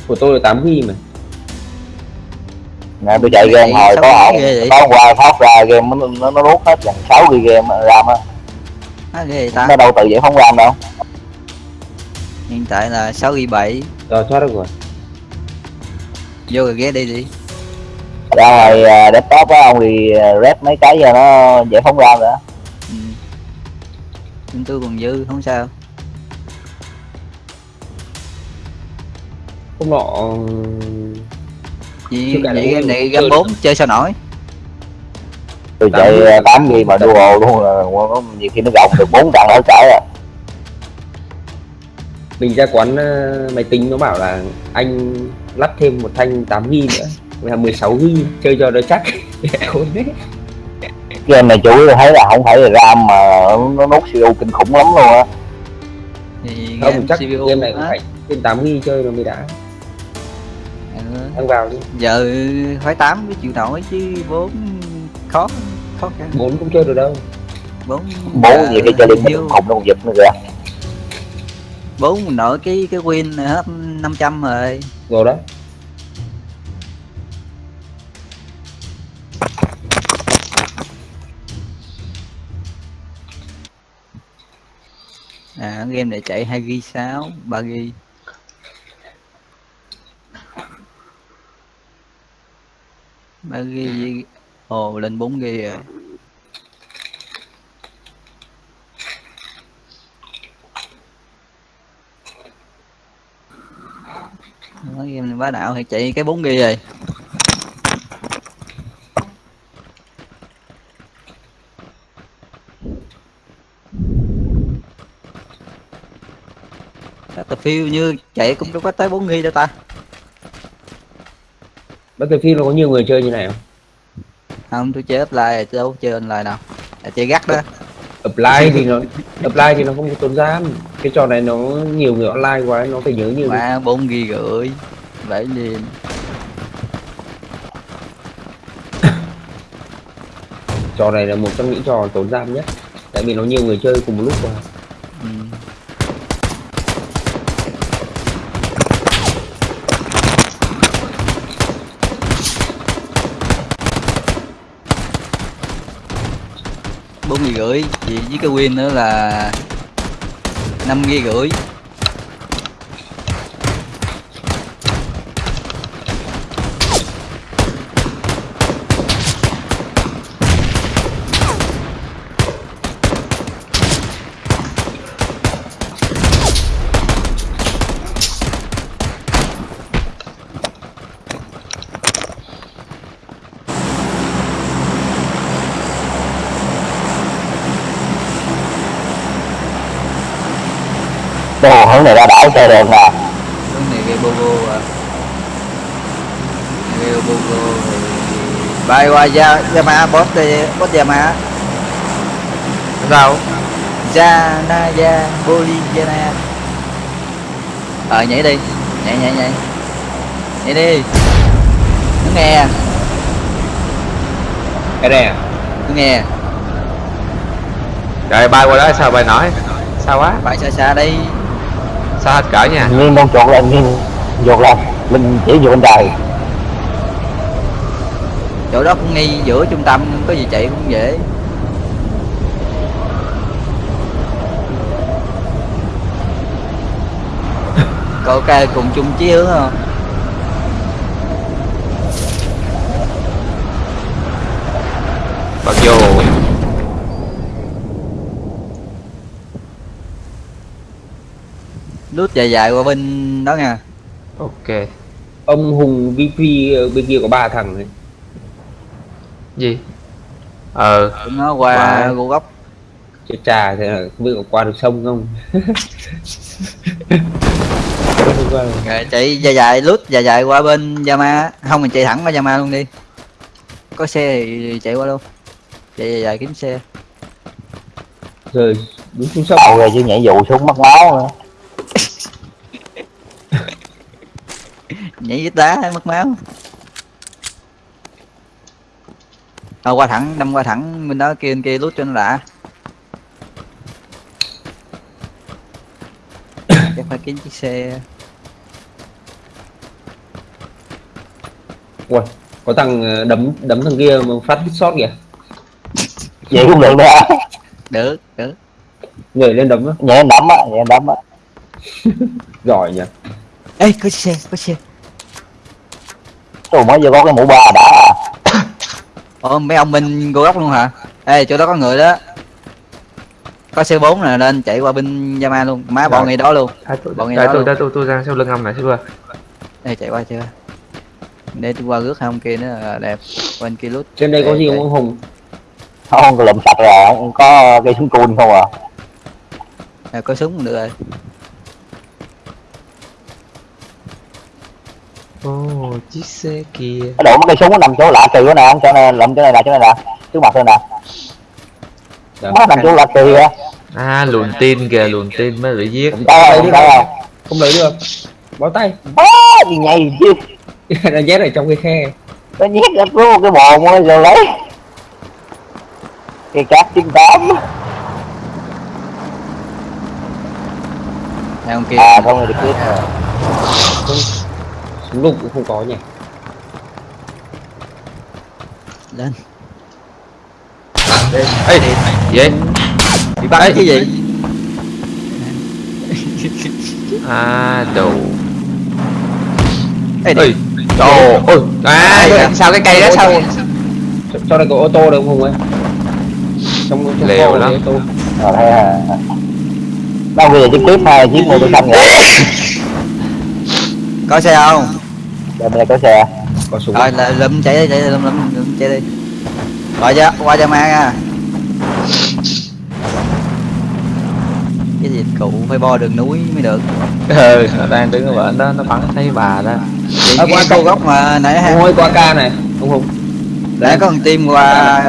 của tôi là 8 ghi mà
nè tôi chạy game hồi có
vậy?
có qua thoát ra game nó nó, nó nuốt hết gần 6 ghi game ram á
ta.
nó đâu tự dễ phóng ram đâu
Hiện tại là 6 ghi 7.
rồi thoát được rồi
Vô rồi ghé đi đi.
Ra ngoài à, desktop á ông thì red mấy cái giờ nó dễ phóng ram nữa
Ừ. Nhưng tôi còn dư không sao.
hôm nọ Chưa cài
vậy game
luôn,
này game. 4 chơi sao nổi.
tôi
Tám
chạy. 8 ghi mà duo luôn là nhiều khi nó gồng được 4 trận ở trải à
mình ra quán ờ, máy tính nó bảo là anh lắp thêm một thanh 8 ghi nữa là 16 ghi chơi cho nó chắc.
Game này chủ yếu thấy là không phải là ram mà nó nốt CPU kinh khủng lắm luôn á.
Thì game
chắc
CPU
game này cũng phải trên 8 ghi chơi nó mới đã.
Ừ.
ăn vào đi.
Giờ phải 8 mới chịu nổi chứ 4 khó khó khăn.
bốn cũng chơi được đâu.
4
bố nhiều khi chơi liên minh khủng nó còn giật nữa kìa.
4 mình nổi cái cái win này hết 500 rồi.
rồi đó
À game này chạy 2 ghi 6, 3 ghi. ba ghi với- ồ lên bốn ghi rồi. Nói game này bá đạo thì chạy cái bốn ghi rồi. Battlefield như chạy cũng có tới 4 ghi đâu ta.
Battlefield nó có nhiều người chơi như này không?
Không tôi chơi offline tôi đâu chơi online đâu. Là chơi gắt đó.
Apply thì nó apply thì nó không có tốn giam cái trò này nó nhiều người online quá nó phải nhớ nhiều
mà 4 ghi rưỡi bảy liền
trò này là một trong những trò tốn giam nhất tại vì nó nhiều người chơi cùng một lúc mà
rưỡi vì với cái win nữa là năm ghi rưỡi
hướng này ra đảo chơi được nè.
Hướng này gây bogo à. Gây bogo rồi bay qua Ya- Yamaha boss đi boss Yamaha.
Đâu
Janaya Boliviana Ờ nhảy đi. Nhảy nhảy nhảy. Nhảy đi. Nó nghe
cái này à?
Tôi nghe
rồi bay qua đó sao bay nổi? Sao quá?
Bay xa xa đây
sao hết cỡ nha?
Nhiên đang chuột lên Nhiên Chuột lên Linh chỉ vô bên trời
chỗ đó cũng ngay giữa trung tâm có gì chạy cũng dễ. Có ok cùng chung chí hướng không?
Bật vô
lút dài dài qua bên đó nha.
Ok.
Ông hùng vp ở bên kia có ba thằng này
gì? Ờ.
Tụi nó qua
Wow.
gỗ góc.
Chết trà thế là không biết có qua được sông không?
Rồi chạy dài dài lút dài dài qua bên Yama không mình chạy thẳng qua Yama luôn đi. Có xe thì chạy qua luôn. Chạy dài dài kiếm xe.
Rồi đúng xuống sông.
Rồi chứ nhảy dù xuống mất máu nữa
nhảy với đá mất máu. Thôi qua thẳng đâm qua thẳng bên đó kia bên kia lút cho nó đã. Chắc phải kiếm chiếc xe.
Ui, có thằng ờ, đấm đấm thằng kia mà phát hit shot kìa.
Vậy cũng được đó.
Được được.
Nhảy lên đấm á.
Nhảy đấm á Nhảy đấm á.
Giỏi nhỉ.
Ê có xe có xe
Tôi mới vừa có cái mũ ba đã à.
ồ mấy ông bên góc luôn hả? Ê chỗ đó có người đó. Có xe 4 nè nên chạy qua bên Yama luôn. Má bọn
Rồi.
ngay đó luôn. Bọn
tôi,
nói
tôi, tôi, tôi, tôi ra sau lưng ông này qua
Ê chạy qua qua để tôi qua rước hai ông kia nữa là đẹp. Bên kia lút
trên đây có gì không ông hùng?
Không có lụm sạch rồi không Có cây súng cun không à?
À, có súng được rồi
Ồ, chiếc xe kia.
Cái đổ mấy cây súng nó nằm chỗ lạ kỳ quá nè Chỗ này lụm chỗ này nè chỗ này nè. Trước mặt đây nè. Nó nằm chỗ lạ kỳ á
À, luồn tin kìa, luồn tin mới bị giết.
Tay không tay không
không lấy được. Bó tay.
Bá gì nhầy chứ?
Nó nhét ở trong cái khe.
Nó nhét ra có một cái bồn á, rồi lấy. Cây cát chín tám.
Hai ông kia.
À không rồi được biết rồi
súng lục cũng không có nhỉ?
Lên.
Ê, gì
bị bắn chứ gì?
À, đồ.
Ê
Ê, đồ. Ôi, à, sao cái cây đó sao?
Cho- đây có ô tô đâu không ơi? Trong trong kho
lắm.
này ô tô.
Rồi thấy à Đâu bây giờ chiếc tiếp hai chiếc mô tô xanh rồi
có xe không
Đây bên đây có xe
có súng.
Rồi là lụm chạy đi chạy đi lụm lụm lụm chạy đi. Rồi ra qua Yama nha. Cái gì cụ phải bo đường núi mới được?
Ừ, nó đang đứng ở bên đó, nó bắn thấy bà đó.
À,
cái
qua
câu góc mà nãy ha.
Ông ơi qua ca này ông hùng
để có con tim qua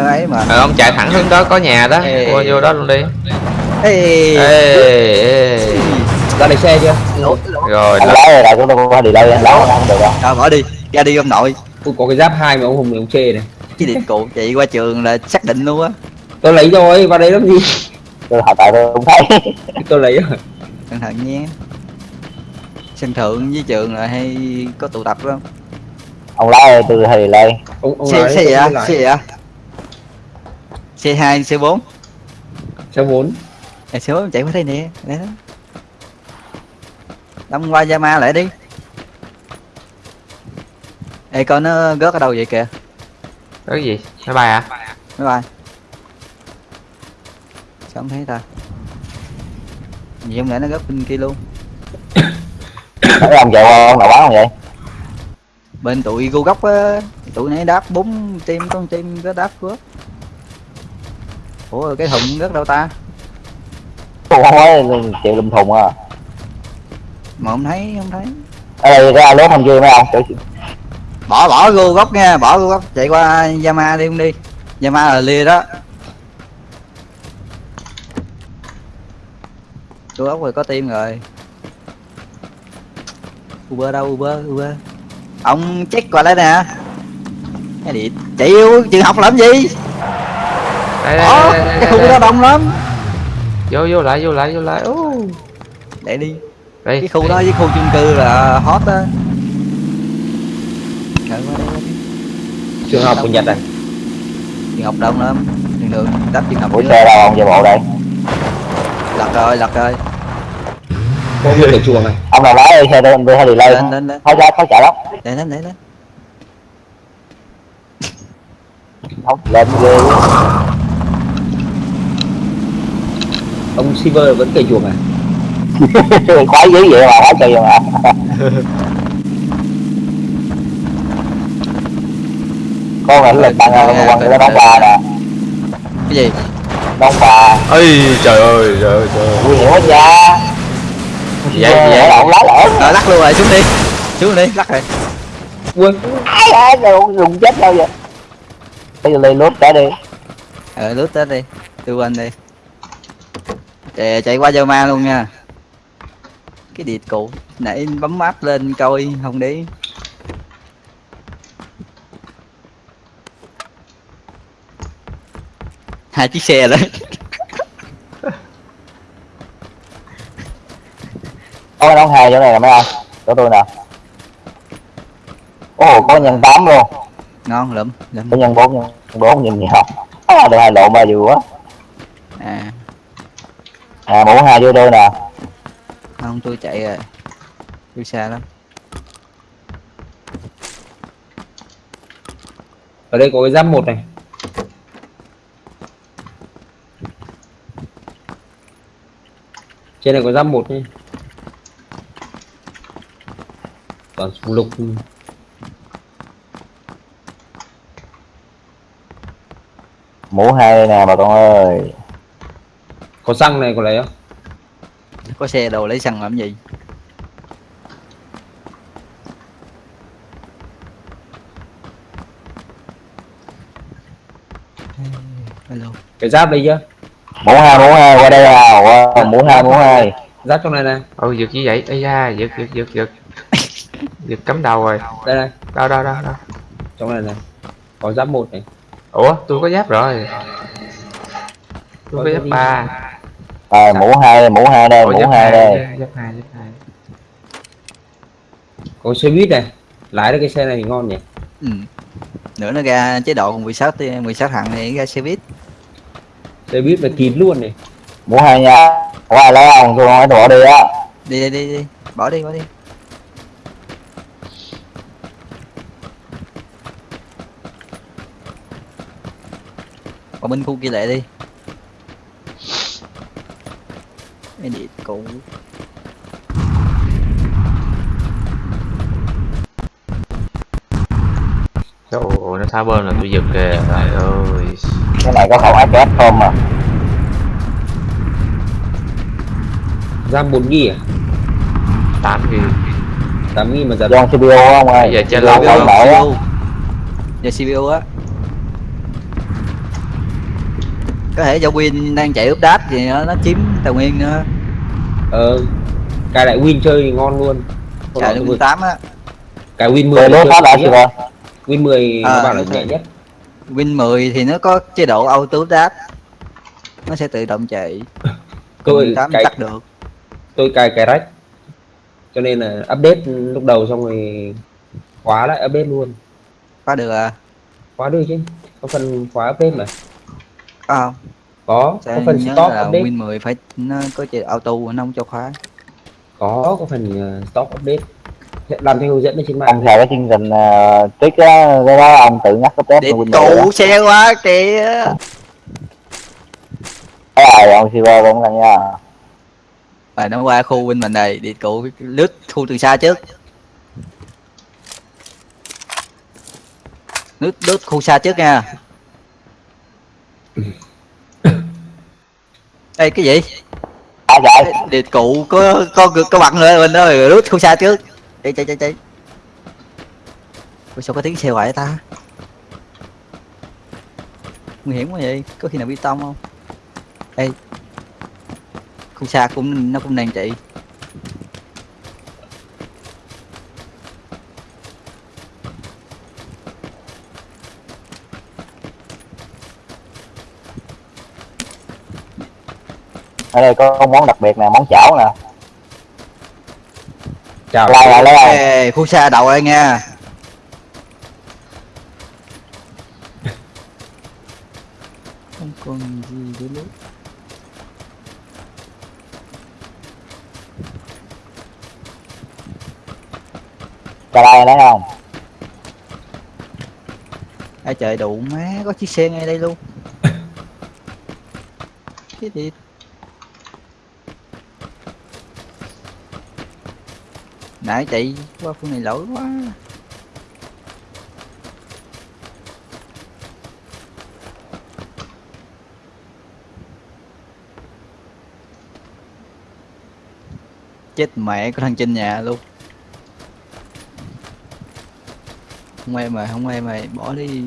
ấy mà.
Ờ, ông chạy thẳng hướng đó có nhà đó.
Ê.
Qua vô đó luôn đi.
Ê
Ê, ê
ra lấy xe chưa?
Lỗ lỗ.
Rồi,
Anh lái rồi tôi qua đi đây anh lái không được đâu
rồi bỏ đi ra đi ông nội.
Ui, có cái giáp hai mà ông hùng này ông chê này.
Cái điện cụ chị qua trường là xác định luôn á.
Tôi lấy rồi vào đây làm gì?
Tôi hỏi tại tôi không thấy.
Tôi lấy rồi.
Cẩn thận nhé. Sân thượng với trường là hay có tụ tập không?
Ông lái từ thì lên
xe xe gì
tôi
ạ? xe gì ạ? Xe hai xe bốn.
Xe bốn.
Xe bốn chạy qua đây nè đấy đó đâm qua Yama lại đi. Ê coi nó rớt ở đâu vậy kìa?
Cái gì? Máy bay à?
mấy bay. Sao không thấy ta? Gì không lẽ nó rớt bên kia luôn.
Thấy ông chạy qua ông nào bán không vậy?
Bên tụi gu góc á tụi nãy đáp bốn team con team có đáp rớt ủa cái thùng rớt đâu ta?
Không nói chịu lùm thùng à
mà không thấy không thấy.
Ở đây ra lốt không chưa mấy ông
bỏ bỏ gu góc nha bỏ gu góc chạy qua Yama đi không đi. Yama là lia đó. Gu góc rồi có team rồi. Uber đâu Uber Uber? Ông check qua đây nè. Cái điện chạy yêu trường học làm gì?
Đây đây,
Đó,
đây, đây,
cái khu
đây.
đó đông lắm.
Vô vô lại vô lại vô lại. Ô.
để đi
đây
cái khu đó với khu chung cư là hot á.
Trường học của nhật này
trường học đông lắm. Đường đường đáp trường học dữ
xe đâu ông về bộ đây.
Lật rồi lật rồi.
Có một cái chuồng này.
Ông nào lái đi xe tôi tôi hay delay
lên. Lên
khó chạy lắm
để lên để lên.
Không lên ghê
ông silver vẫn cây chuồng này
khoái dữ vậy mà khoái kỳ mà. Con ảnh là tăng quan nó đóng bà nè.
cái gì?
Đóng bà
ơi trời ơi trời ơi trời ơi.
Nguy hiểm quá cha
Vậy- vậy-
lộn lái lộn
rồi lắc luôn rồi xuống đi. Xuống đi lắc rồi.
Ui
ai ai đâu dùng chết đâu vậy? Bây giờ lên lốt cả đi.
Ờ lướt tới đi. Tôi quên đi. Chạy, chạy qua Zoma luôn nha cái điệt cụ nãy bấm map lên coi không đi hai chiếc xe đấy
có đóng hai chỗ này là mấy anh. Chỗ tôi nè. Ồ có nhân tám luôn.
Ngon lắm lắm.
Có nhân bốn nhân bốn nhìn nhiều. À, được hai lộn ba vừa quá.
À.
À mũ hai vô tôi nè
không tôi chạy rồi tôi xa lắm.
Ở đây có cái giáp một này. Trên này có giáp một nhé. Toàn súng lục.
Mũ hai đây nè bà con ơi.
Có xăng này có lấy không
có xe đồ lấy xăng làm gì? Hello.
Cái giáp đây chưa
mũ hai mũ hai qua đây nào mũ hai mũ hai.
Giáp trong này này
ôi giật như vậy. Ây da giật giật giật giật. Giật cắm đầu rồi.
Đây này.
Đâu đâu đâu đâu
trong này này có giáp một này.
Ủa tôi có giáp rồi. Tôi có giáp ba
à, mũ hai mũ hai đây mũ hai đây.
giáp hai giáp hai.
Có xe buýt này lái được cái xe này thì ngon nhỉ?
Ừ. nữa nó ra chế độ 16 ti- 16 thằng này ra xe buýt.
Xe buýt là kín luôn này.
Mũ hai nha. Có ai lấy không tôi nói bỏ đi á.
Đi đi đi đi. Bỏ đi bỏ đi. Qua bên khu kia lại đi điện cũ
Trời ơi, nó thả bên là tôi giật kìa trời ơi.
Cái này có khẩu AKS không mà
giáp bốn ghi à?
Tám gì
tám ghi mà giáp
John CPU không ơi?
Bây giờ chơi
Lâu
lâu
lâu nổi á.
CPU giờ CPU á. Có thể do Win đang chạy update thì nó, nó chiếm tài nguyên nữa
ờ cài lại win chơi thì ngon luôn. Nọ
được Win 8 á.
Cài win 10
Rồi lốt
chơi
phát lại
nhé.
chưa
win 10
À,
nó bảo là nhẹ
rồi.
nhất.
Win 10 thì nó có chế độ auto update nó sẽ tự động chạy.
Tôi
Win 8
cài
tắt được.
tôi cài cài rách. Cho nên là update lúc đầu xong rồi khóa lại update luôn.
Có được à?
Khóa được chứ. Có phần khóa update mà
có
có phần
nhớ
stop
là
update.
Win 10 phải nó có chế độ auto nó không cho khóa.
Có có phần ờ, stop update. Sẽ làm theo hướng dẫn ở trên mạng.
Ông xài cái chương trình uh, á cái đó ông tự nhắc cái test
điện
của Windows
cụ xe quá kìa
cái rồi ông Silver cũng là nha.
Và nó qua khu Win mình này điện cụ lướt khu từ xa trước. Lướt lướt khu xa trước nha Ê cái gì?
à chạy
Điện cụ có có có bận rồi mình đó rồi lướt khu xa trước. Chạy chạy chạy chạy. Ủa sao có tiếng xe hoài vậy ta? Nguy hiểm quá vậy, có khi nào bị tông không? Ê. Khu xa cũng nó cũng đang chạy.
Ở đây có món đặc biệt nè món chảo nè.
Chào.
Lại lại
Ê, khu xa đậu đây nha. Không còn gì để lấy
cho lại lấy không?
Ai trời đủ má có chiếc xe ngay đây luôn. Cái gì nãy chạy qua khu này lỗi quá. Chết mẹ của thằng trên nhà luôn. Không em rồi không em rồi bỏ đi.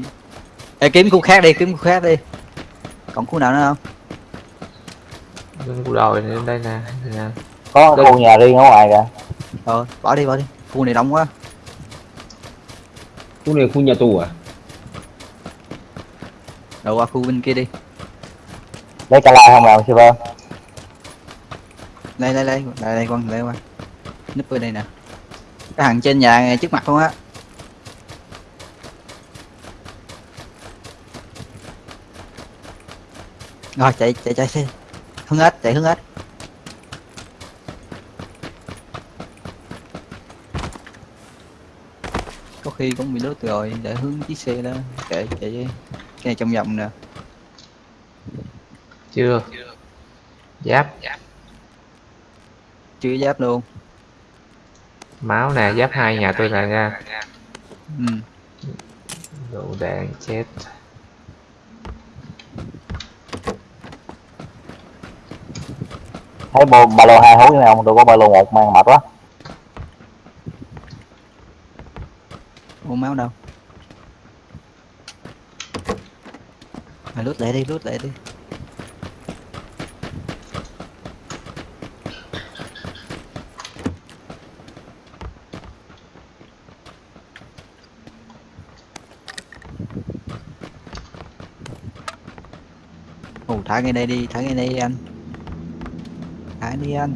Ê, kiếm khu khác đi kiếm khu khác đi. Còn khu nào nữa không?
Lên đây nè đây nè.
Có khu nhà riêng ở ngoài kìa
ờ bỏ đi bỏ đi. Khu này đông quá.
Khu này khu nhà tù à?
Rồi qua khu bên kia đi.
Lấy cho lại không nào server
đây đây đây đây đây con đây qua núp ở đây nè. Cái hàng trên nhà trước mặt luôn á. Rồi chạy chạy chạy xe hướng ếch chạy hướng ếch khi cũng bị đốt rồi để hướng chiếc xe đó chạy chạy cái này trong vòng nè.
Chưa. Giáp.
Chưa giáp luôn.
Máu nè giáp hai nhà tôi nè nha
ừ.
đủ đạn chết.
Thấy bộ ba lô hai hú này không? Tôi có ba lô một mang mệt quá
Ô máu đâu. Mày lút lại đi, lút lại đi. Ồ, thả ngay đây đi, thả ngay đây đi anh. Thả đi anh.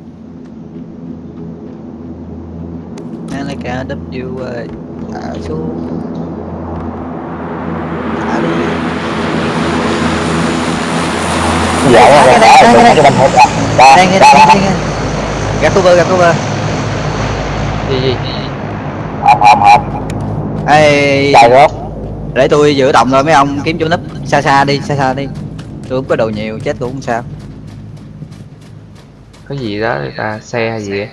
Anh lấy cả W uh, thả xuống thả đi
dạy
cái này, cái này,
cái bên hộp ra
đây nghe gạt cover gạt cover
gì gì
hộp hộp hộp
ê để tôi giữ động rồi mấy ông kiếm chỗ nấp xa xa đi xa xa đi tôi không có đồ nhiều chết cũng không sao
có gì đó người xe hay gì á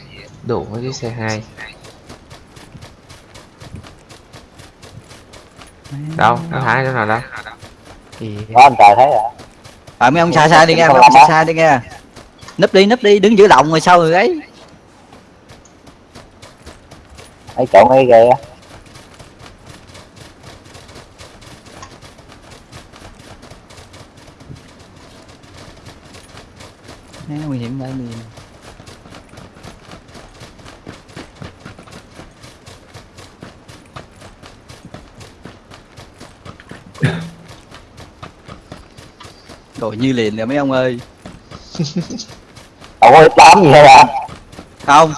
đủ với chiếc xe hai đâu? Nó thả chỗ nào đâu
đó anh trời thấy rồi
à mấy ông xa xa đi nghe mấy ông xa xa đi nghe. Nấp đi nấp đi đứng giữ động rồi sau rồi ấy.
Ấy chỗ ngay ghê á.
Nó nguy hiểm vậy Rồi như liền nè mấy ông ơi.
Có đám gì hết à
Không.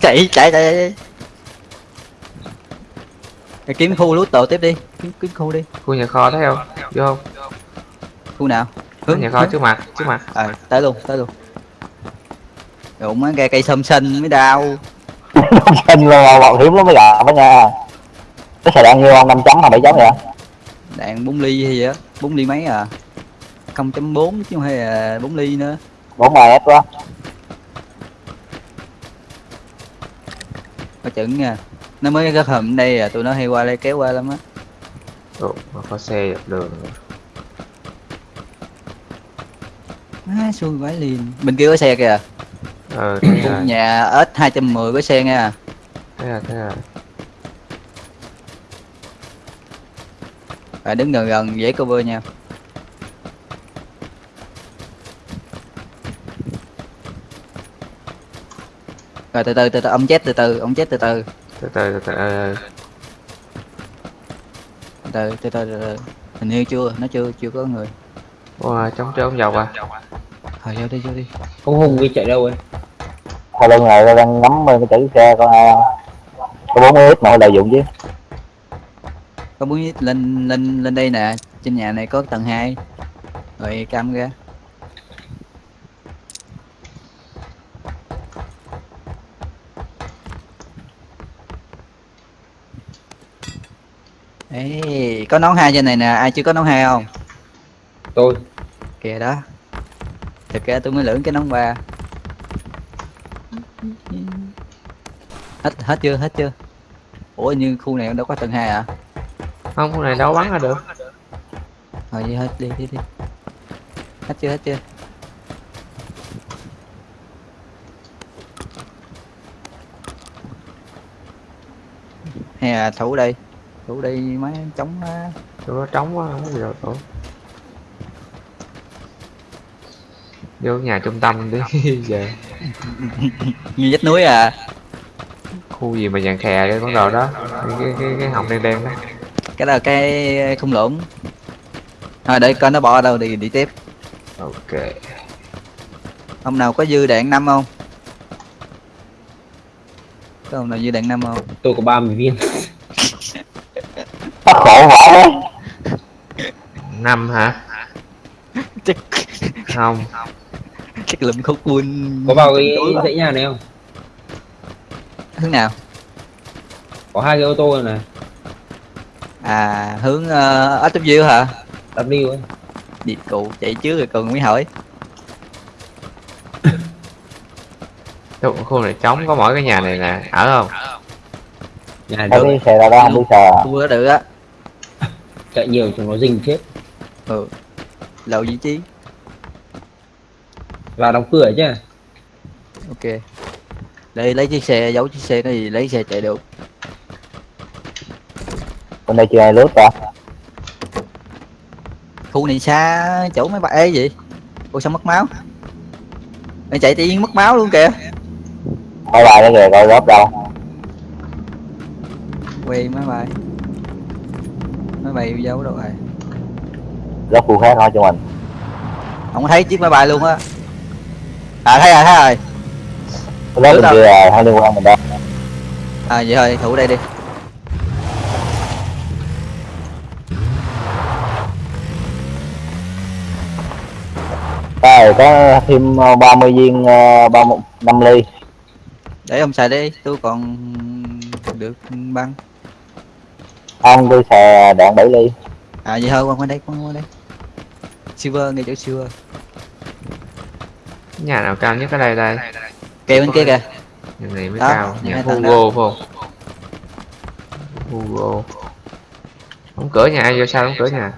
Chạy chạy chạy, chạy. Để kiếm khu lút tổ tiếp đi. Kiếm, kiếm khu đi.
Khu nhà kho thấy không? Vô không?
Khu nào?
Hướng nhà kho
hướng.
trước mặt trước mặt.
Ờ tới luôn tới luôn. Đụng mấy cây cây sâm xanh mới đau.
Xinh luôn mà bọn hiếm lắm mới gặp đó nha. Cái xài đạn nhiêu không năm chấm hay bảy chấm vậy?
Đạn 4 ly hay gì á? 4 ly mấy à 0.4 chứ không hay là 4 ly nữa.
Bốn ngày hết quá.
Có chừng nha. Nó mới có hầm đây à tụi nó hay qua đây kéo qua lắm á.
Ồ, mà có xe dọc đường rồi.
Á xui vãi liền. Bên kia có xe kìa.
Ờ thấy
Khu
rồi
nhà ếch 210 có xe nha
thấy rồi thấy rồi
Phải đứng gần gần dễ cover nha Rồi từ từ từ từ ông chết từ từ ông chết từ từ.
Từ từ từ từ
từ từ từ từ hình như chưa nó chưa chưa có người.
Wow, chống trốn dầu à?
Thôi vô đi vô đi.
Không hùng đi chạy đâu ấy
sau lưng này tao đang ngắm cái chữ xe có ai không có bốn mươi ít mà lợi dụng chứ.
Có muốn lên lên lên đây nè. Trên nhà này có tầng 2 rồi cam ra Ê, có nón hai trên này nè ai chưa có nón hai không?
Tôi.
Kìa đó. Thực ra tôi mới lưỡng cái nón ba. Hết hết chưa hết chưa? Ủa như khu này đâu có tầng hai à
không con này đâu bắn ra được.
Thôi vậy hết đi đi đi. Hết chưa hết chưa? Hay là thủ đây thủ đây mấy chống á.
Tụi nó trống quá không đâu tụi. Vô nhà trung tâm đi về
như vách núi à?
Khu gì mà dàn khè cái con đồ đó. Cái cái cái, cái họng đen đen đó.
Cái đó là cái khung lũng thôi để coi nó bỏ đâu đi đi tiếp.
Ok.
Ông nào có dư đạn năm không? Có ông nào dư đạn năm không?
Tôi có 30 viên
bắt khổ vãi đấy
năm hả?
Chắc
không.
Chắc lụm khúc buôn
có vào cái dãy nhà này không?
Hướng nào?
Có hai cái ô tô này này
à hướng uh, SW hả?
W ấy
đi cụ chạy trước rồi còn mới hỏi.
Tụi khu này trống có mỗi cái nhà này nè. Ở không?
Nhà
tao
được.
đi xe ra đó không à.
tôi có được á.
Chạy nhiều chúng nó dình chết
ừ. Lậu vị trí.
Vào đóng cửa chứ
ok. Đây lấy chiếc xe giấu chiếc xe nó gì lấy xe chạy được.
Bên đây chưa ai lướt ta
khu này xa chỗ mấy bạn ấy gì ủa sao mất máu? Mày chạy tự nhiên mất máu luôn kìa.
Máy bay nó kìa coi góp đâu.
Quay máy bay máy bay giấu đâu rồi
góp khu khác thôi cho mình.
Không thấy chiếc máy bay luôn á. À thấy rồi thấy rồi.
Bên
đâu?
kia là không liên quan mình đâu
à vậy thôi thủ đây đi.
Rồi có thêm ờ, 30 viên ờ, 30 5 ly.
Để ông xài đi tôi còn được băng.
Không tôi xài đạn 7 ly
à vậy thôi qua qua đây qua qua đây. Silver ngay chỗ silver
nhà nào cao nhất ở đây đây?
Kề bên kia kìa.
Nhà này mới
Đó,
cao.
nhà
Hugo phải không? Hugo. Đóng cửa nhà ai vô sao đóng cửa nhà?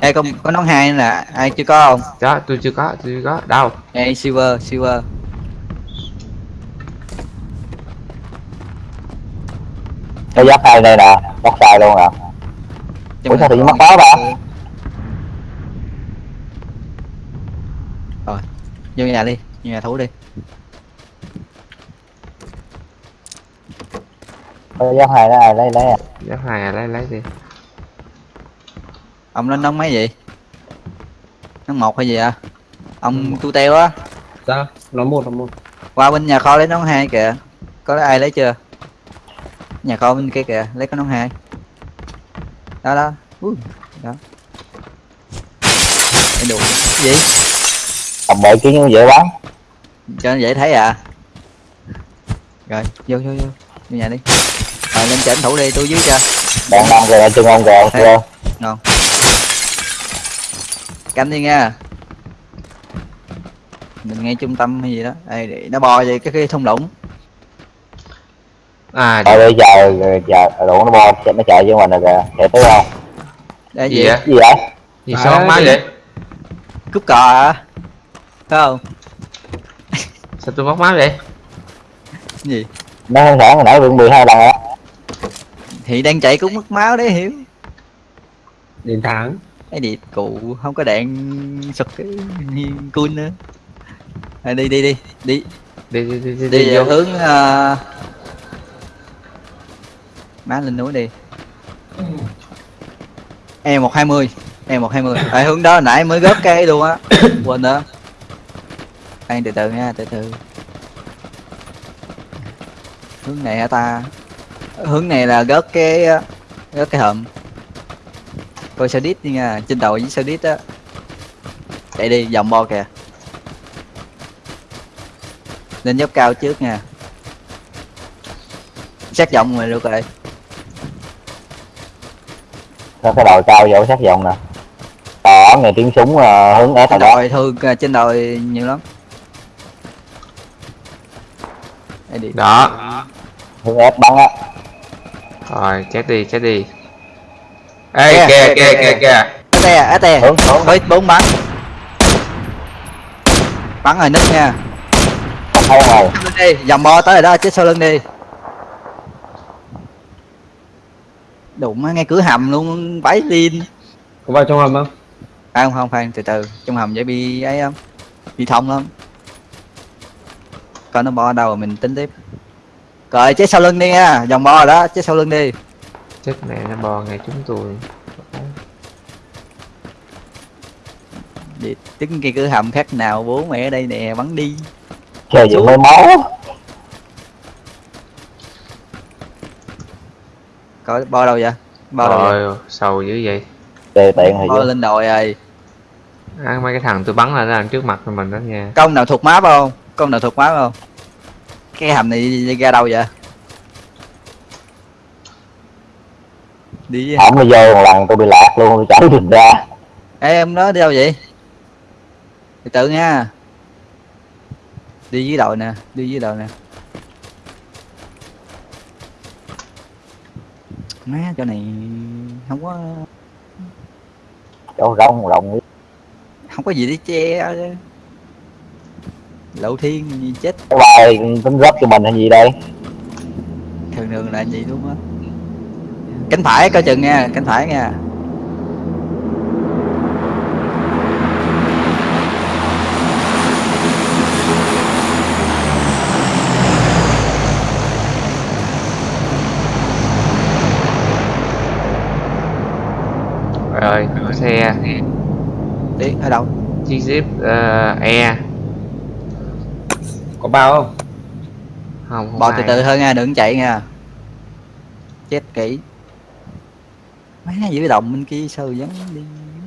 Ê có có nón hai nè. Ai chưa có không?
Đó tôi chưa có tôi chưa có. Đâu?
Ê silver silver
Cái giáp hai đây nè Bắt sai luôn à Ủa sao tự nhiên mất báo bà
rồi vô nhà đi vô nhà thủ đi.
Cái giáp hai đó ai lấy lấy à.
Giáp hai à lấy lấy đi.
Ông lên nón mấy vậy? Nón một hay gì à? Ông tu teo á.
Sao? Nó một nó một.
Qua bên nhà kho lấy nón hai kìa. Có ai lấy chưa? Nhà kho bên kia kìa lấy cái nón hai đó đó. Ui, đó. Cái đồ gì?
Tầm bậy kiến như dễ bán
cho nó dễ thấy à? Rồi vô vô vô. Vô nhà đi. Rồi lên trển thủ đi tôi dưới cho.
Đạn năm rồi là chân ông rồi chưa?
Canh đi nha. Mình ngay trung tâm hay gì đó. Ê, để nó bò về cái cái thung lũng
à
Rồi bây giờ chờ đủ nó bo nó chạy với mình rồi kìa Chạy tới không?
Đây
gì
gì
vậy?
Gì vậy?
Gì
À,
sao
đi.
vậy?
cúp cò à phải không?
Sao tôi mất máu vậy?
Gì?
Nó hơn thẳng hồi nãy vượng 12 lần á
thì đang chạy cũng mất máu đấy hiểu.
Đến tháng
cái điệp cụ không có đạn sụt cái cool nữa. À, đi đi đi đi.
Đi đi đi đi,
đi,
đi vô.
hướng uh... má lên núi đi e một hai mươi e một hai mươi tại hướng đó nãy mới góp cây luôn á quên nữa Khoan từ từ nha, từ từ. Hướng này hả ta? Hướng này là gớt cái gớt cái hầm. Coi sao đít đi nha, trên đầu với sao đít á. Chạy đi, vòng bo kìa. Lên dốc cao trước nha. Sát vọng rồi được rồi.
Có cái đầu cao vô sát vòng nè Đó, nghe tiếng súng ờ, hướng ép
Trên
rồi đó
đồi thường à, trên đồi nhiều lắm. Đi.
đó
Hướng ép bắn á
rồi chết đi chết đi ê
Kìa,
kìa
kìa,
kìa
kìa,
kìa kìa
Á tè, á tè.
Hướng, hướng
Với bốn bắn. Bắn rồi nít nha.
Không
lưng đi, dòng bo tới rồi đó, chết sau lưng đi. Đụng ngay cửa hầm luôn, bái lên.
có vào trong hầm không
À, không, không, khoan, từ từ. Trong hầm dễ bị ấy không? Bị thông lắm. Coi nó bo đâu rồi mình tính tiếp. Rồi, chết sau lưng đi nha, dòng bo rồi đó, chết sau lưng đi.
chết mẹ nó bò ngay chúng tôi
Đi, tính cái cửa hầm khác nào bố mẹ ở đây nè, bắn đi.
Dựng mấy máu
Có bo đâu vậy? Bo đâu vậy?
rồi sầu dữ vậy
Chơi tiện thì
Bo lên đồi rồi.
à, mấy cái thằng tôi bắn là nó đang trước mặt mình đó nha
Công nào thuộc map không? Công nào thuộc map không? Cái hầm này đi ra đâu vậy? Đi
Hổng đi vô một lần tôi bị lạc luôn, tôi chẳng được ra
Ê em đó đi đâu vậy? Từ từ nha. Đi dưới đội nè, đi dưới đội nè. Má chỗ này không có
Chỗ rong rộng
không có gì để che. Lộ thiên gì chết
bài tính góp cho mình hay gì đây
thường thường là gì luôn á. Cánh phải coi chừng nha, cánh phải nha.
Rồi xe
Đi ở đâu?
chiếc jeep ờ, e
có bao không
không không
Bò từ từ hơn nha, đừng chạy nha. Chết kỹ. Má giữ động bên kia sao vẫn đi.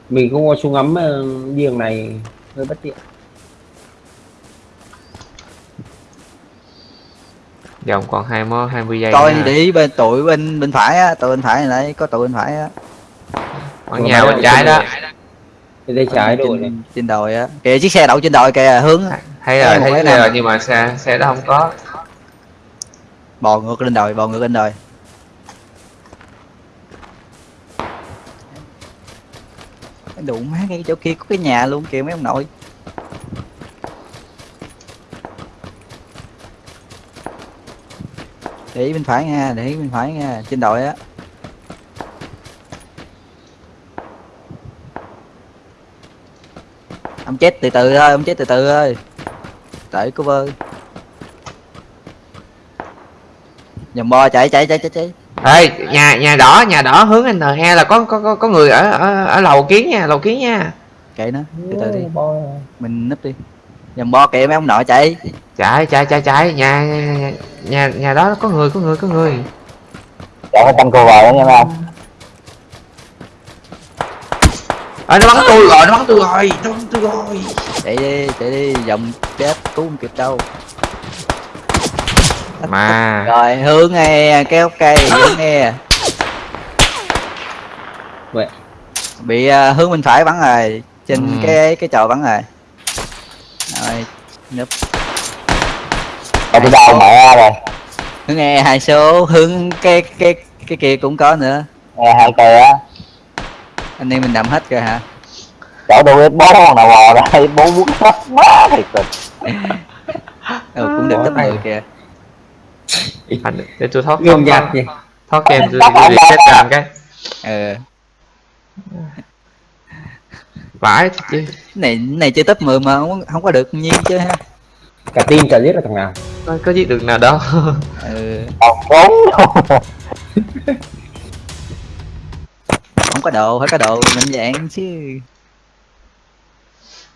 mình không có súng ngắm ờ, giường này hơi bất tiện
vòng còn hai mó 20 giây
Coi đi bên tụi bên bên phải á, tụi bên phải này có tụi bên phải á.
Ở nhà bên trái đó
trái đội này
trên, trên đồi á. Kìa chiếc xe đậu trên đồi kìa, hướng
thấy
Em
rồi thấy
cái
xe
nào?
rồi nhưng mà xe xe đó không có
bò ngược lên đồi, bò ngược lên đồi. Đủ má cái chỗ kia có cái nhà luôn kìa mấy ông nội. Để ý bên phải nha, để ý bên phải nha, trên đồi á. Ông chết từ từ thôi, ông chết từ từ thôi. Cô vơ. Dòng bo chạy chạy chạy chạy chạy.
ê nhà nhà đỏ nhà đỏ hướng anh he là có có có, có người ở, ở ở lầu kiến nha lầu kiến nha
Kệ nó, từ từ đi, mình núp đi. Dòng bo kệ mấy ông nội chạy.
chạy chạy chạy chạy nhà nhà, nhà, đó có người có người có người
Chọn cái canh cô vào đó nha mấy ông
ơi nó bắn tôi rồi nó bắn tôi rồi nó bắn tôi rồi
Chạy đi, chạy đi, dòng chết cứu không kịp đâu.
mà
Rồi hướng nghe kéo cây hướng nghe.
Vậy.
Bị à, hướng bên phải bắn rồi, trên
Ừ.
cái cái chòi bắn rồi. Rồi, núp.
Ở tôi đau mẹ rồi
Hướng nghe hai số, hướng cái cái cái kia cũng có nữa.
Nghe hai cây á
Anh em mình đậm hết rồi hả?
Chỗ tôi biết bố con nào bò ra bố muốn hết má thiệt tình
Ừ, cũng được
này.
10 kìa.
anh để tôi thoát thoát
nhạt nhỉ
thoát game tôi reset cho anh cái
Ừ.
vãi chứ
này này chơi top 10 mà không, không có được nhiên chứ ha.
cả team chả biết là thằng nào
có, có giết được nào đâu
Ừ,
Còn
không có đồ, phải có đồ mạnh dạng chứ.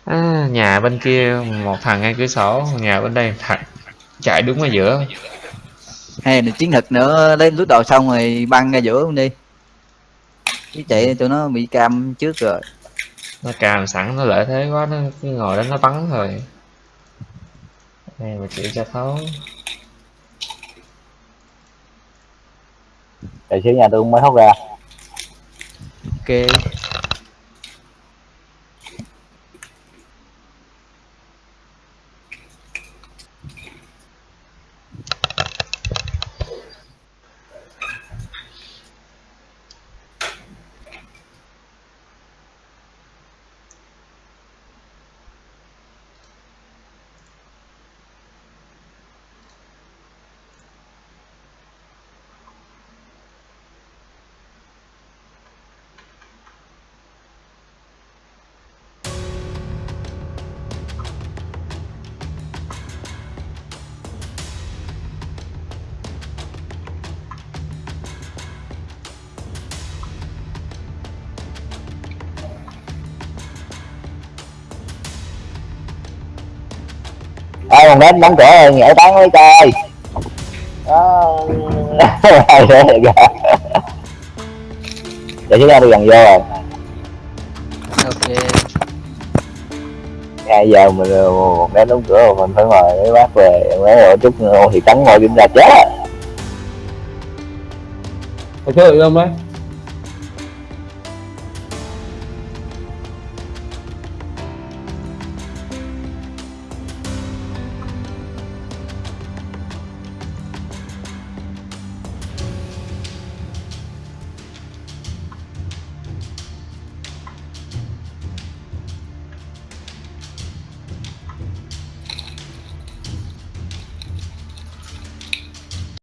à, nhà bên kia một thằng ngay cửa sổ nhà bên đây thằng chạy đúng ở giữa.
Hay là chiến thuật nữa lấy lút đồ xong rồi băng ra giữa luôn đi. Chứ chạy tụi nó bị cam trước rồi.
Nó càm sẵn nó lợi thế quá nó cứ ngồi đó nó bắn thôi. Đây mà chịu cho thấu.
Đợi xíu nhà tôi mới hốt ra
ok
ai còn đến đóng cửa rồi nhảy tán với coi đó để chúng ta đi gần vô rồi.
Ok.
Hai giờ mình một đến đóng cửa rồi mình phải mời mấy bác về mấy rồi chút thì cắn ngồi kiểm tra chết.
Có chơi được không đấy